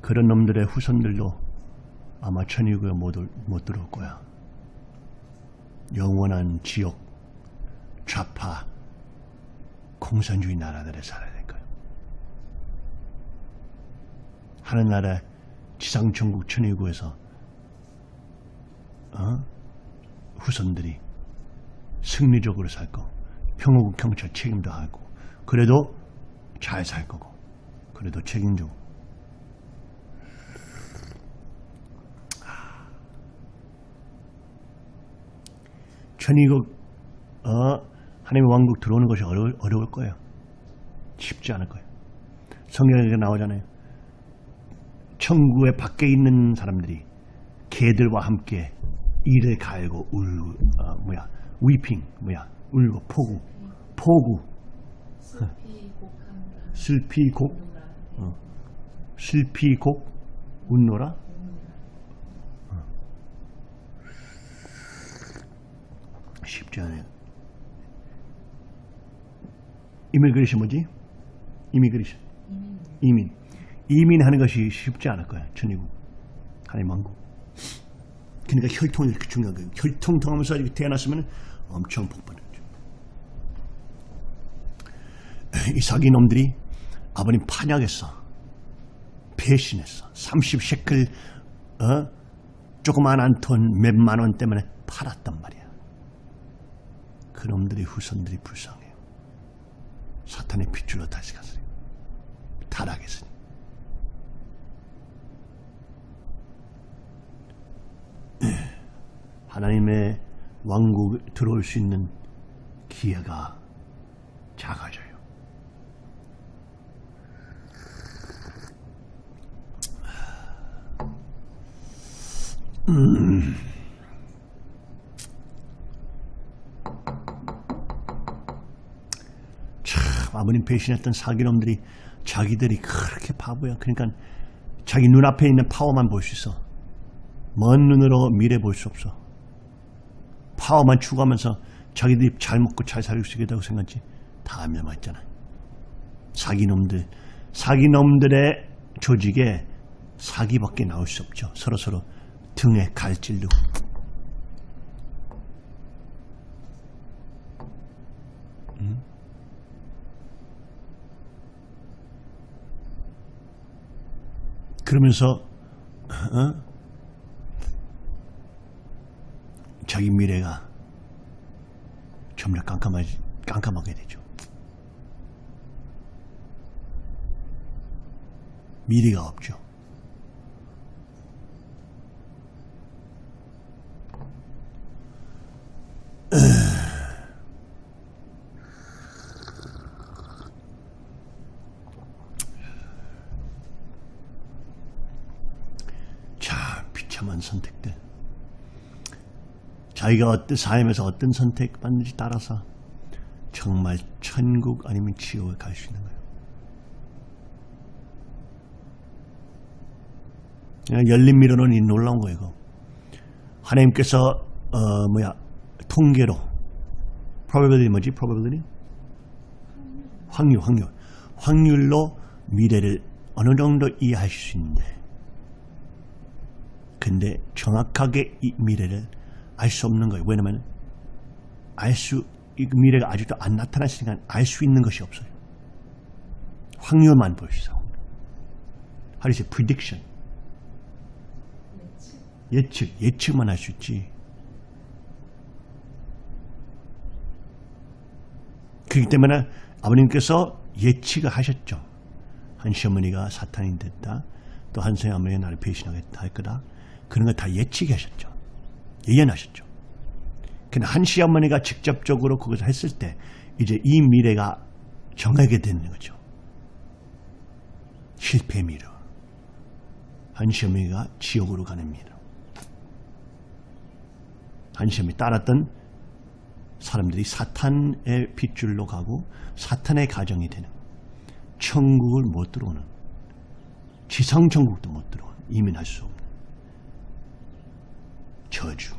그런 놈들의 후손들도 아마 천의구에 못, 올- 못 들어올 거야. 영원한 지옥, 좌파, 공산주의 나라들에 살아야 될 거야. 하늘나라 지상천국 천의구에서 어? 후손들이 승리적으로 살 거. 평화국 경찰 책임도 하고. 그래도 잘 살 거고. 그래도 책임지고. 천의국, 어, 하나님의 왕국 들어오는 것이 어려울, 어려울 거예요. 쉽지 않을 거예요. 성경에 나오잖아요. 천국의 밖에 있는 사람들이 개들과 함께 이를 갈고 울고 어, 뭐야 위핑 뭐야? 울고 포구. 포구. 슬피 곡한다. 슬피 곡. 어. 곡 웃노라? 어. 쉽지 않아요. 이밀그리시 뭐지? 이미그리시 이민. 이민하는 것이 쉽지 않을 거야 천의국 하나님 왕국. 그러니까 혈통이 이렇게 중요한 거예요. 혈통 통하면서 이렇게 태어났으면 엄청 복받았죠. 이 사기놈들이 아버님 판약했어 배신했어 30셰클 어? 조그만한 돈 몇만 원 때문에 팔았단 말이야. 그놈들의 후손들이 불쌍해요. 사탄의 핏줄로 다시 갔어요. 타락했으니. 하나님의 왕국 들어올 수 있는 기회가 작아져요. 음. 참 아버님 배신했던 사기놈들이 자기들이 그렇게 바보야. 그러니까 자기 눈앞에 있는 파워만 볼 수 있어. 먼 눈으로 미래 볼 수 없어. 파워만 추구하면서 자기들이 잘 먹고 잘수 있겠다고 생각하지. 다 멸망했잖아. 사기놈들, 사기놈들의 조직에 사기밖에 나올 수 없죠. 서로서로 등에 갈질로. 음? 그러면서 어? 자기 미래가 점점 깜깜하지, 깜깜하게 되죠. 미래가 없죠. 자, 비참한 선택들. 자기가 어떤 삶에서 어떤 선택 받는지 따라서 정말 천국 아니면 지옥에 갈 수 있는 거예요. 열린 미로는 이 놀라운 거예요. 하나님께서 어 뭐야 통계로 probability 뭐지? probability 확률 확률 확률로 미래를 어느 정도 이해하실 수 있는데 근데 정확하게 이 미래를 알 수 없는 거예요. 왜냐면 알 수, 이 미래가 아직도 안 나타났으니까 알 수 있는 것이 없어요. 확률만 보시죠. How prediction? 예측, 예측만 할 수 있지. 그렇기 때문에 아버님께서 예측을 하셨죠. 한 시어머니가 사탄이 됐다. 또한 시어머니가 나를 배신하겠다 할 거다. 그런 거 다 예측하셨죠. 예언하셨죠. 근데 한 시 어머니가 직접적으로 그것을 했을 때 이제 이 미래가 정하게 되는 거죠. 실패의 미래. 한 시 어머니가 지옥으로 가는 미래. 한 시 어머니 따랐던 사람들이 사탄의 핏줄로 가고 사탄의 가정이 되는 천국을 못 들어오는 지상 천국도 못 들어오는 이민할 수 없는 저주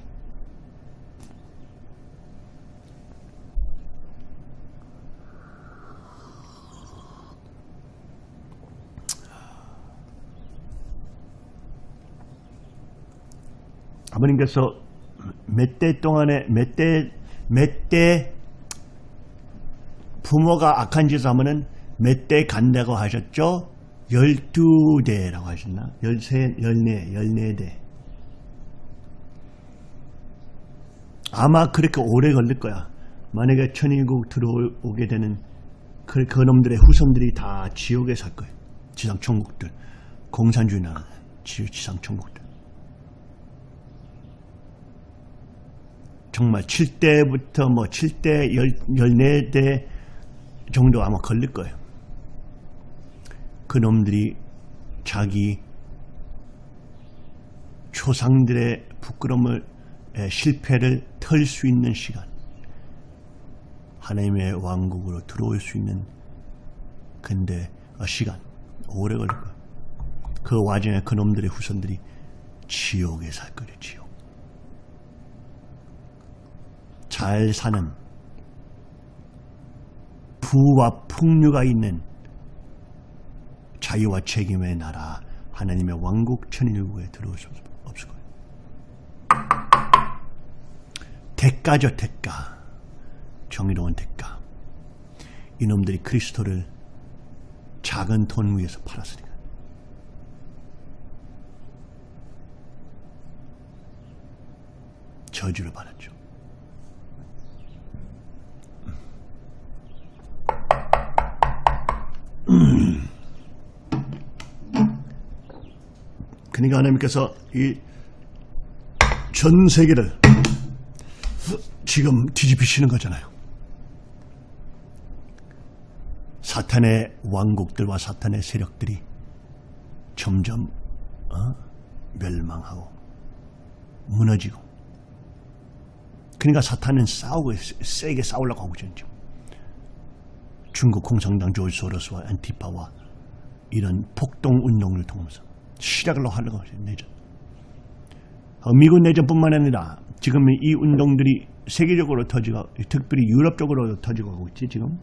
아버님께서 몇 대 동안에 몇 대 몇 대 부모가 악한 짓을 하면은 몇 대 간다고 하셨죠? 열두 대라고 하셨나? 열세, 열네, 열네 대. 아마 그렇게 오래 걸릴 거야. 만약에 천일국 들어오게 되는 그, 그 놈들의 후손들이 다 지옥에 살 거예요. 지상 천국들. 공산주의 나라, 지- 지상 천국들. 정말 7대부터 뭐 7대, 14대 정도 아마 걸릴 거예요. 그 놈들이 자기 조상들의 부끄러움을, 에, 실패를 털 수 있는 시간. 하나님의 왕국으로 들어올 수 있는 근데 어, 시간 오래 걸릴 거예요. 그 와중에 그놈들의 후손들이 지옥에 살 거예요. 지옥. 잘 사는 부와 풍류가 있는 자유와 책임의 나라 하나님의 왕국 천일국에 거예요. 대가죠 대가 정의로운 대가 이놈들이 그리스도를 작은 돈 위에서 팔았으니까 저주를 받았죠. 그러니까 하나님께서 이 전 세계를 지금 뒤집히시는 거잖아요. 사탄의 왕국들과 사탄의 세력들이 점점 어? 멸망하고 무너지고 그러니까 사탄은 싸우고 세게 싸우려고 하고 있죠. 중국 공산당 조지 소로스와 안티파와 이런 폭동 운동을 통해서 시작을 하려고 하죠. 내전. 어, 미국 내전뿐만 아니라 지금 이 운동들이 세계적으로 터지고 특별히 유럽 쪽으로 터지고 가고 있지 지금.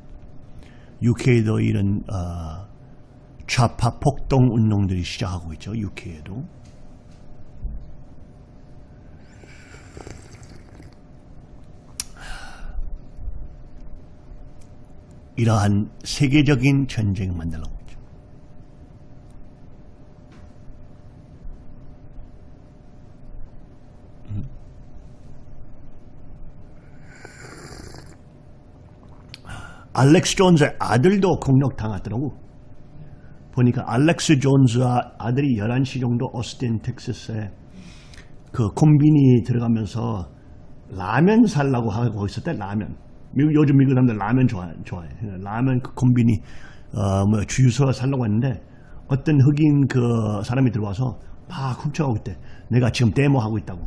UK도 이런 어, 좌파 폭동 운동들이 시작하고 있죠. UK에도. 이러한 세계적인 전쟁을 만들려고 알렉스 존스의 아들도 공격 당하더라고. 보니까 알렉스 존스와 아들이 11시 정도 오스틴 텍사스에 그 콤비니 들어가면서 라면 살라고 하고 있었대 라면. 미국 요즘 미국 사람들 라면 좋아해. 좋아해. 라면 그 콤비니 어 뭐 주유소 살라고 했는데 어떤 흑인 그 사람이 들어와서 막 훔쳐가고 있대. 내가 지금 데모 하고 있다고.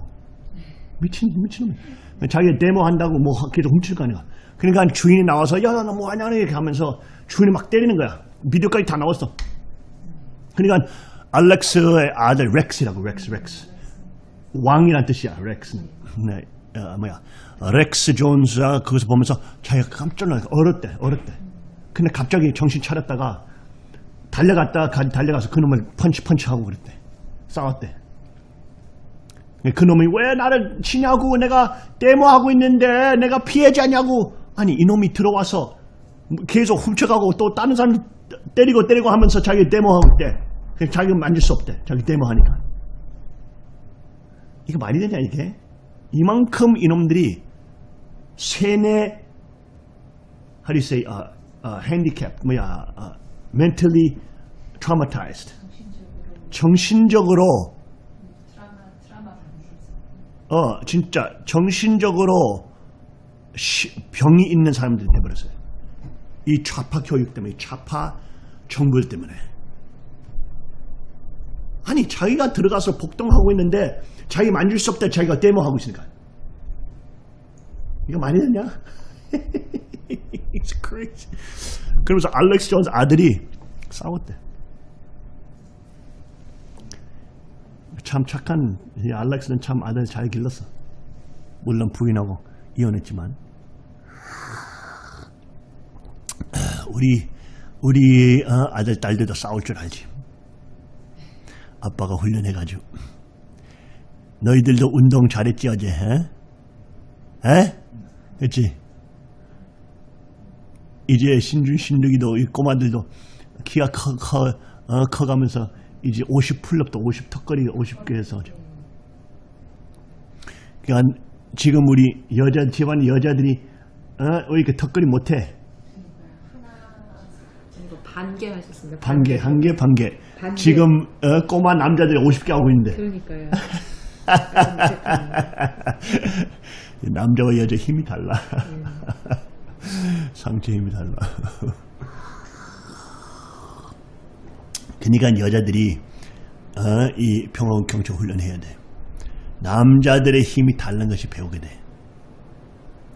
미친 미친놈. 자기가 데모 한다고 뭐 계속 훔칠 거 아니야. 그러니까 주인이 나와서 야 나 뭐 하냐 이렇게 하면서 주인이 막 때리는 거야. 비디오까지 다 나왔어. 그러니까 알렉스의 아들 렉스라고 렉스 렉스. 왕이란 뜻이야 렉스는. 네, 어, 뭐야. 렉스 존스가 거기서 보면서 자기가 깜짝 놀라 얼었대 얼었대. 근데 갑자기 정신 차렸다가 달려갔다 가, 달려가서 그놈을 펀치 펀치하고 그랬대. 싸웠대. 그놈이 왜 나를 치냐고? 내가 데모하고 있는데 내가 피해자냐고 아니 이놈이 들어와서 계속 훔쳐가고 또 다른 사람 때리고 때리고 하면서 자기 데모하고 있대. 자기가 만질 수 없대. 자기 데모하니까. 이거 말이 되냐 이게? 이만큼 이놈들이 세뇌 how do you say uh, uh, handicap 뭐야 uh, mentally traumatized. 정신적으로 드라마 드라마 방송에서 어 진짜 정신적으로 시- 병이 있는 사람들이 돼버렸어요. 이 좌파 교육 때문에 이 좌파 정부 때문에 아니 자기가 들어가서 복동하고 있는데 자기 만질 수 없다 자기가 데모하고 있으니까 이거 많이 됐냐? It's crazy. 그러면서 알렉스 존스 아들이 싸웠대. 참 착한 이 알렉스는 참 아들 잘 길렀어. 물론 부인하고 이혼했지만 우리 우리 어, 아들 딸들도 싸울 줄 알지. 아빠가 훈련해가지고 너희들도 운동 잘했지 어제? 에? 에? 했지? 이제 신준 신득이도 이 꼬마들도 키가 커, 커, 어, 커가면서 이제 50 풀업도 50 턱걸이 50개 해서 그러니까 지금 우리 여자 집안 여자들이 어, 왜 이렇게 턱걸이 못해? 반개 하셨습니다. 반개, 한 개, 반개. 반개. 지금 어, 꼬마 남자들이 50개 하고 있는데 그러니까요. 남자와 여자 힘이 달라. 상체 힘이 달라. 그러니까 여자들이 어, 이 평화원 경찰 훈련해야 돼. 남자들의 힘이 다른 것이 배우게 돼.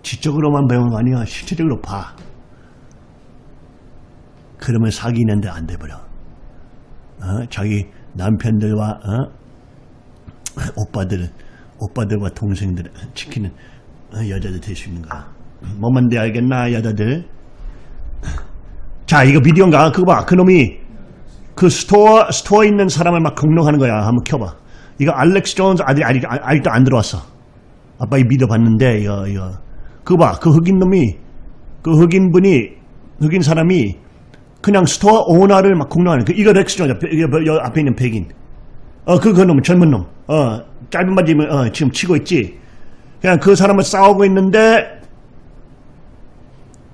지적으로만 배우는 거 아니야. 실체적으로 봐. 그러면 사귀는데 안 돼버려. 어? 자기 남편들과 어? 오빠들, 오빠들과 동생들 지키는 어, 여자들 될 수 있는 거야. 뭐만 돼 알겠나 여자들? 자 이거 비디오인가? 그거 봐. 그놈이 그 store store에 있는 사람을 막 공격하는 거야. 한번 켜봐. 이거 알렉스 존스 아직 아직 아직도 안 들어왔어. 아빠 이 믿어봤는데 이거 이거 그거 봐. 그 흑인 놈이 그 흑인 분이 흑인 사람이 그냥 store owner를 막 공격하는 그 이거 렉스 존스 이거 여 앞에 있는 백인. 어그 그놈 젊은 놈. 어 짧은 바지 입은 어 지금 치고 있지. 그냥 그 사람을 싸우고 있는데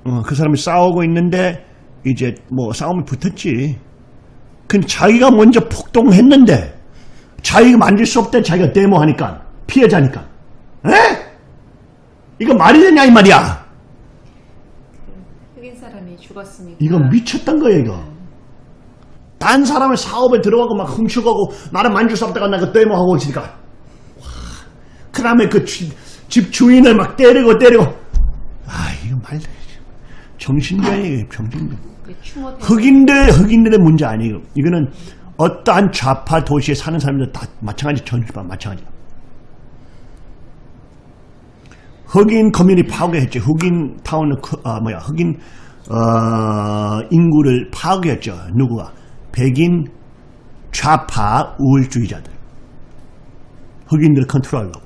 어, 그 사람이 싸우고 있는데 이제 뭐 싸움이 붙었지. 근데 자기가 먼저 폭동했는데 자기가 만질 수 없대 자기가 데모하니까 피해자니까. 에? 이거 말이 되냐 이 말이야. 죽었으니까. 이거 미쳤단 거야 이거. 딴 사람의 사업에 들어가고 막 훔쳐가고 나를 만질 수 없다가 나그 데모하고 있으니까. 와. 그 다음에 그 집 주인을 막 때리고 때리고. 아 이거 말 정신병이 정신병. 추모 흑인들 흑인들의 문제 아니에요. 이거는 어떠한 좌파 도시에 사는 사람들 다 마찬가지 전주반 마찬가지. 흑인 커뮤니티 파괴했죠. 흑인 타운을 크- 아 뭐야 흑인 어, 인구를 파괴했죠. 누구가? 백인 좌파 우월주의자들. 흑인들을 컨트롤하려고.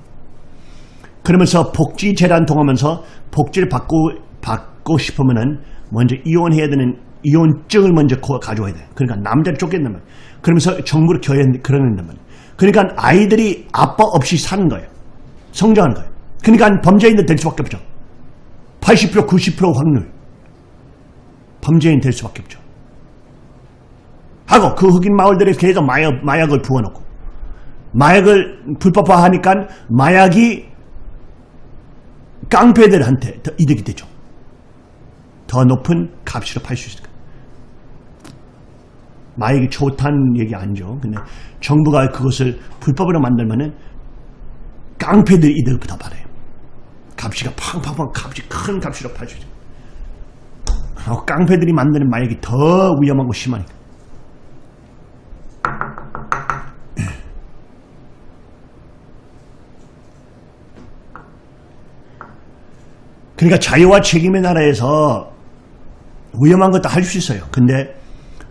그러면서 복지 재단 통하면서 복지를 받고 받고 싶으면은 먼저 이혼해야 되는 이혼증을 먼저 고- 가져와야 돼. 그러니까 남자를 쫓겠단 말이야. 그러면서 정부를 겨야 그러는단 말이야. 그러니까 아이들이 아빠 없이 사는 거예요. 성장하는 거예요. 그러니까 범죄인들 될 수밖에 없죠. 80% 90% 확률. 범죄인 될 수밖에 없죠. 하고 그 흑인 마을들에 계속 마약, 마약을 부어놓고 마약을 불법화하니까 마약이 깡패들한테 더 이득이 되죠. 더 높은 값으로 팔 수 있으니까. 마약이 좋다는 얘기 아니죠. 근데 정부가 그것을 불법으로 만들면은 깡패들 이득을 더 받아요. 값이가 팡팡팡 값이 큰 값으로 팔 수 있어요. 어, 깡패들이 만드는 마약이 더 위험하고 심하니까. 그러니까 자유와 책임의 나라에서 위험한 것도 할 수 있어요. 근데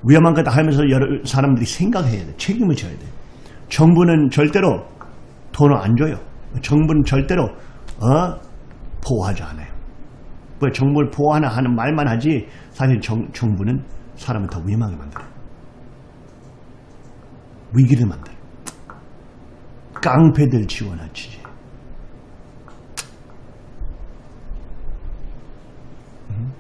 위험한 것도 하면서 여러 사람들이 생각해야 돼. 책임을 져야 돼. 정부는 절대로 돈을 안 줘요. 정부는 절대로 어? 보호하지 않아요. 왜 정부를 보호하나 하는 말만 하지 사실 정, 정부는 사람을 더 위험하게 만들어요. 위기를 만들어요. 깡패들 지원하지. 음?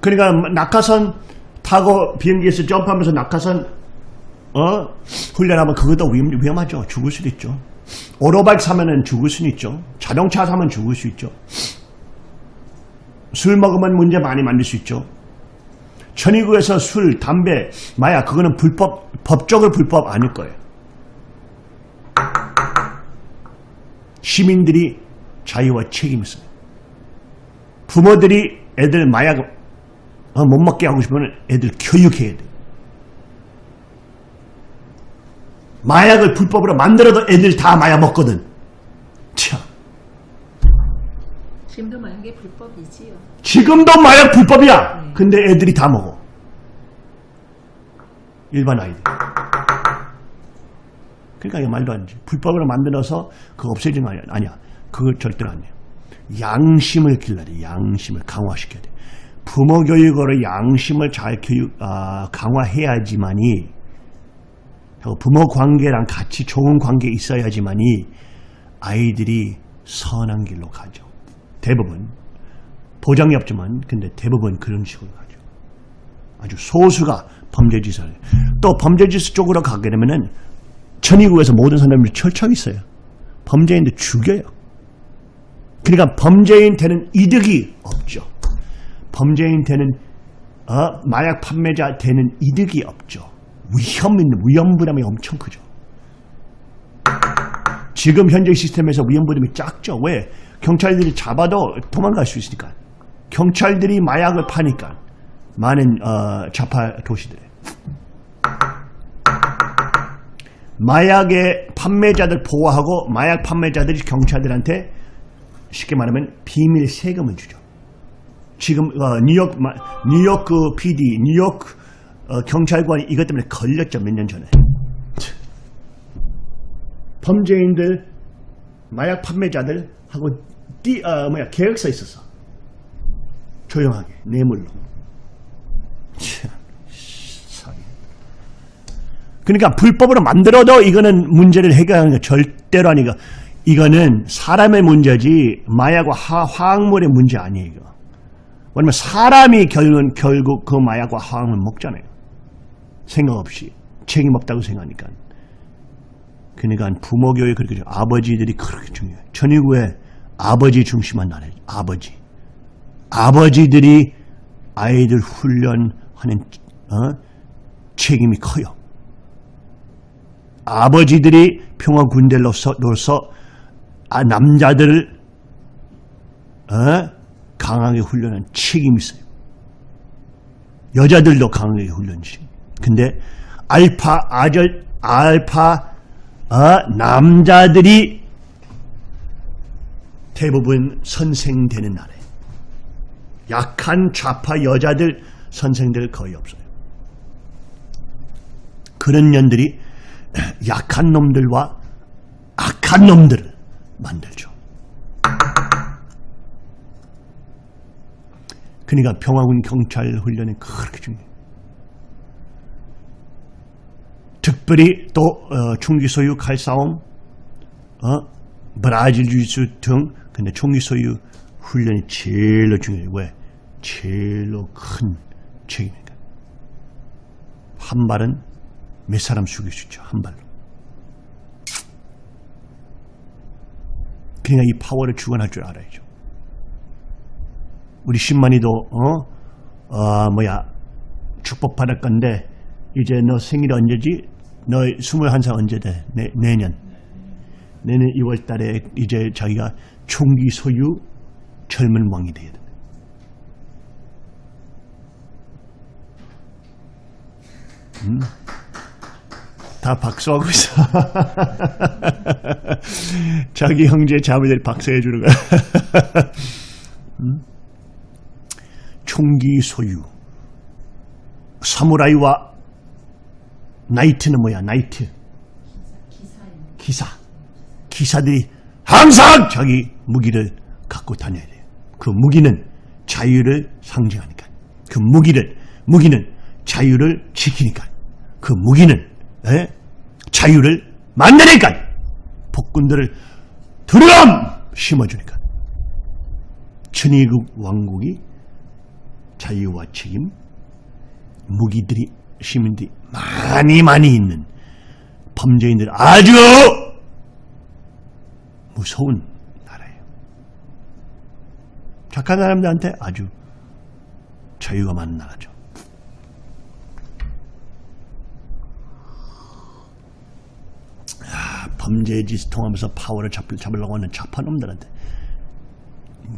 그러니까 낙하선 타고 비행기에서 점프하면서 낙하선 어 훈련하면 그것도 위험, 위험하죠. 죽을 수도 있죠. 오토바이크 사면은 죽을 수는 있죠. 자동차 사면 죽을 수 있죠. 술 먹으면 문제 많이 만들 수 있죠. 천의구에서 술, 담배, 마약 그거는 불법 법적으로 불법 아닐 거예요. 시민들이 자유와 책임이 있어요. 부모들이 애들 마약 어, 못 먹게 하고 싶으면 애들 교육해야 돼. 마약을 불법으로 만들어도 애들 다 마약 먹거든. 참. 지금도 만약에 불법이지요. 지금도 마약 불법이야. 근데 애들이 다 먹어. 일반 아이들. 그러니까 이게 말도 안 돼. 불법으로 만들어서 그거 없애지는 거 아니야. 아니야. 그거 절대로 아니야. 양심을 길러야 돼. 양심을 강화시켜야 돼. 부모 교육으로 양심을 잘 교육, 아, 강화해야지만이 부모 관계랑 같이 좋은 관계 있어야지만이 아이들이 선한 길로 가죠. 대부분. 보장이 없지만 근데 대부분 그런 식으로 가죠. 아주 소수가 해요. 또 범죄짓 쪽으로 가게 되면은 천의국에서 모든 사람들이 철저히 있어요. 범죄인들 죽여요. 그러니까 범죄인 되는 이득이 없죠. 범죄인 되는 어, 마약 판매자 되는 이득이 없죠. 위험 있는 위험 부담이 엄청 크죠. 지금 현재 시스템에서 위험 부담이 작죠. 왜? 경찰들이 잡아도 도망갈 수 있으니까. 경찰들이 마약을 파니까. 많은 어, 자파 도시들에. 마약의 판매자들 보호하고 마약 판매자들이 경찰들한테 쉽게 말하면 비밀 세금을 주죠. 지금 어, 뉴욕 마- 뉴욕 그 PD 뉴욕 어, 경찰관이 이것 때문에 걸렸죠 몇 년 전에. 범죄인들 마약 판매자들 하고 띠 어, 뭐야 계획서 있었어. 조용하게 뇌물로. 그러니까 불법으로 만들어도 이거는 문제를 해결하는 거 절대로 아니고 이거는 사람의 문제지 마약과 화, 화학물의 문제 아니에요. 왜냐면 사람이 결국은 결국 그 마약과 화학물 먹잖아요. 생각 없이 책임 없다고 생각하니까. 그러니까 부모 교육 그렇게 중- 아버지들이 그렇게 중요해요. 천의구에 아버지 중심한 나라예요. 아버지. 아버지들이 아이들 훈련하는 어? 책임이 커요. 아버지들이 평화 군대로서 로서 아, 남자들을 어? 강하게 훈련한 책임이 있어요. 여자들도 강하게 훈련시. 근데 알파 아절 알파 어, 남자들이 대부분 선생되는 나라예요. 약한 좌파 여자들 선생들 거의 없어요. 그런 년들이 약한 놈들과 악한 놈들을 만들죠. 그러니까 평화군 경찰 훈련이 그렇게 중요해요. 특별히 또 어, 총기 소유 칼싸움, 어, 브라질 주짓수 등 근데 총기 소유 훈련이 제일로 중요해요. 왜? 제일로 큰 책임이니까. 한 발은 몇 사람 죽일 수 있죠. 한 발로. 그러니까 이 파워를 주관할 줄 알아야죠. 우리 신만이도 어, 어 뭐야 축복 받을 건데 이제 너 생일 언제지? 너 21살 언제 돼? 내, 내년. 내년 2월 달에 이제 자기가 총기 소유 젊은 왕이 돼야 돼. 음. 다 박수하고 있어. 자기 형제 자매들 박수해 주는 거야. 음? 총기 소유. 사무라이와 나이트는 뭐야? 나이트. 기사. 기사들이 항상 자기 무기를 갖고 다녀야 돼요. 그 무기는 자유를 상징하니까. 그 무기를, 무기는 자유를 지키니까. 그 무기는, 에? 자유를 만드니까. 폭군들을 두려움 심어주니까. 천의국 왕국이 자유와 책임, 무기들이, 시민들이 많이 많이 있는 범죄인들 아주 무서운 나라예요. 착한 사람들한테 아주 자유가 많은 나라죠. 아, 범죄 짓을 통하면서 파워를 잡, 잡으려고 하는 좌파놈들한테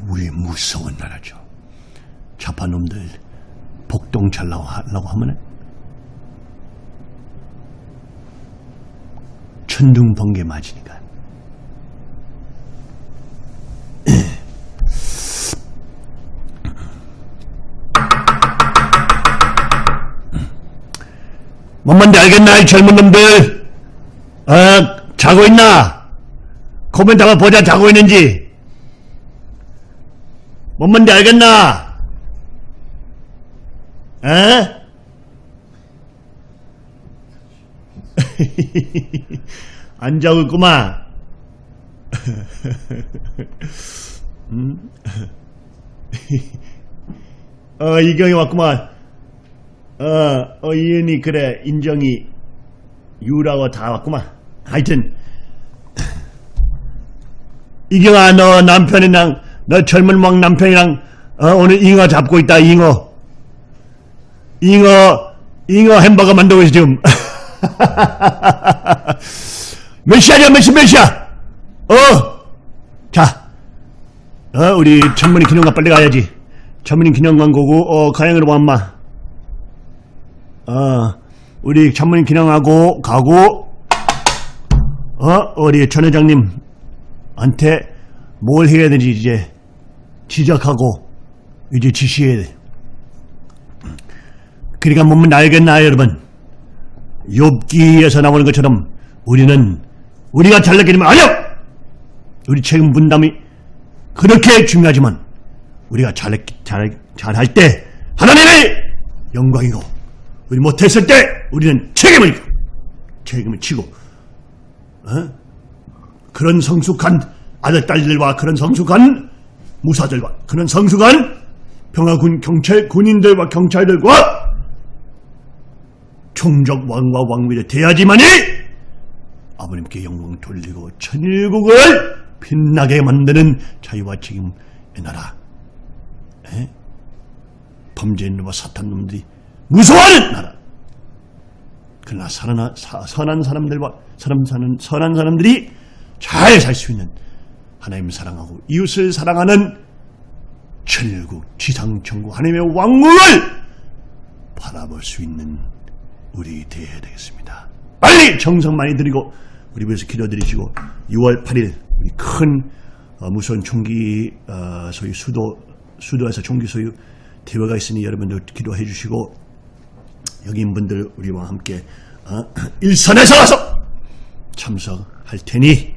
우리 무서운 나라죠. 좌파놈들 복동 잘라고 하면 천둥 번개 맞으니까. 뭔 뭔지 알겠나 이 젊은 놈들? 어? 자고 있나? 코멘트 한번 보자 자고 있는지. 뭔 뭔지 알겠나? 에? 안 자고 있구만 음? 어 이경이 왔구만. 어, 어, 이은이 그래. 인정이. 유라고 다 왔구만. 하여튼. 이경아 너 남편이랑 너 젊은 왕 남편이랑 어, 오늘 잉어 잡고 있다 잉어. 잉어 잉어 햄버거 만들고 있어 지금 몇 시야냐 몇시몇 시야 어자 어, 우리 천문이 기념관 빨리 가야지 천문이 기념관 고고 어 가양으로 왔마 어, 우리 전문인 기념하고 가고 어 우리 전 회장님한테 뭘 해야 되는지 이제 지적하고 이제 지시해야 돼. 그러니까 몸은 알겠나 여러분? 욥기에서 나오는 것처럼 우리는 우리가 잘났기 때문에 아니요. 우리 책임 분담이 그렇게 중요하지만 우리가 잘, 잘, 잘할 때 하나님의 영광이고 우리 못했을 때 우리는 책임을 책임을 지고 어? 그런 성숙한 아들 딸들과 그런 성숙한 무사들과 그런 성숙한 평화군 경찰 군인들과 경찰들과 총적 왕과 왕비를 대야지만이 아버님께 영광 돌리고 천일국을 빛나게 만드는 자유와 책임의 나라 에? 범죄인들과 사탄놈들이 무서워하는 나라. 그러나 선한, 선한 사람들과 사람 사는 선한 사람들이 잘 살 수 있는 하나님을 사랑하고 이웃을 사랑하는 천일국 지상천국 하나님의 왕국을 바라볼 수 있는 우리 되어야 되겠습니다. 빨리 정성 많이 드리고 우리 위해서 기도드리시고 6월 8일 우리 큰 어, 무서운 총기 어, 소유 수도 수도에서 총기 소유 대회가 있으니 여러분들 기도해 주시고 여기인 분들 우리와 함께 어, 일선에서 와서 참석할 테니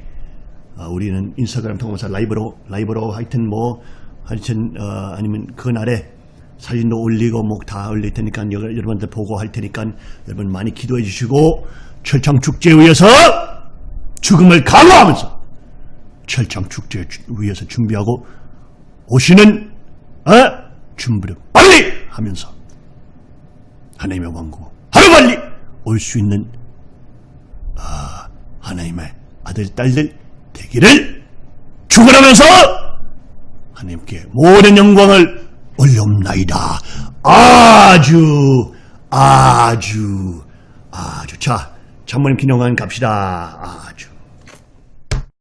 어, 우리는 인스타그램 통해서 라이브로 라이브로 하여튼 뭐 하여튼 어, 아니면 그날에 사진도 올리고 뭐 다 올릴 테니까 여- 여러분들 보고 할 테니까 여러분 많이 기도해 주시고 철창 축제에 의해서 죽음을 강화하면서 철창 축제 위해서 준비하고 오시는 어? 준비를 빨리 하면서 하나님의 왕국 하루빨리 올 수 있는 아, 하나님의 아들 딸들 되기를 축원하면서 하나님께 모든 영광을 올려옵나이다. 아주 아주 아주 자 장모님 기념관 갑시다. 아주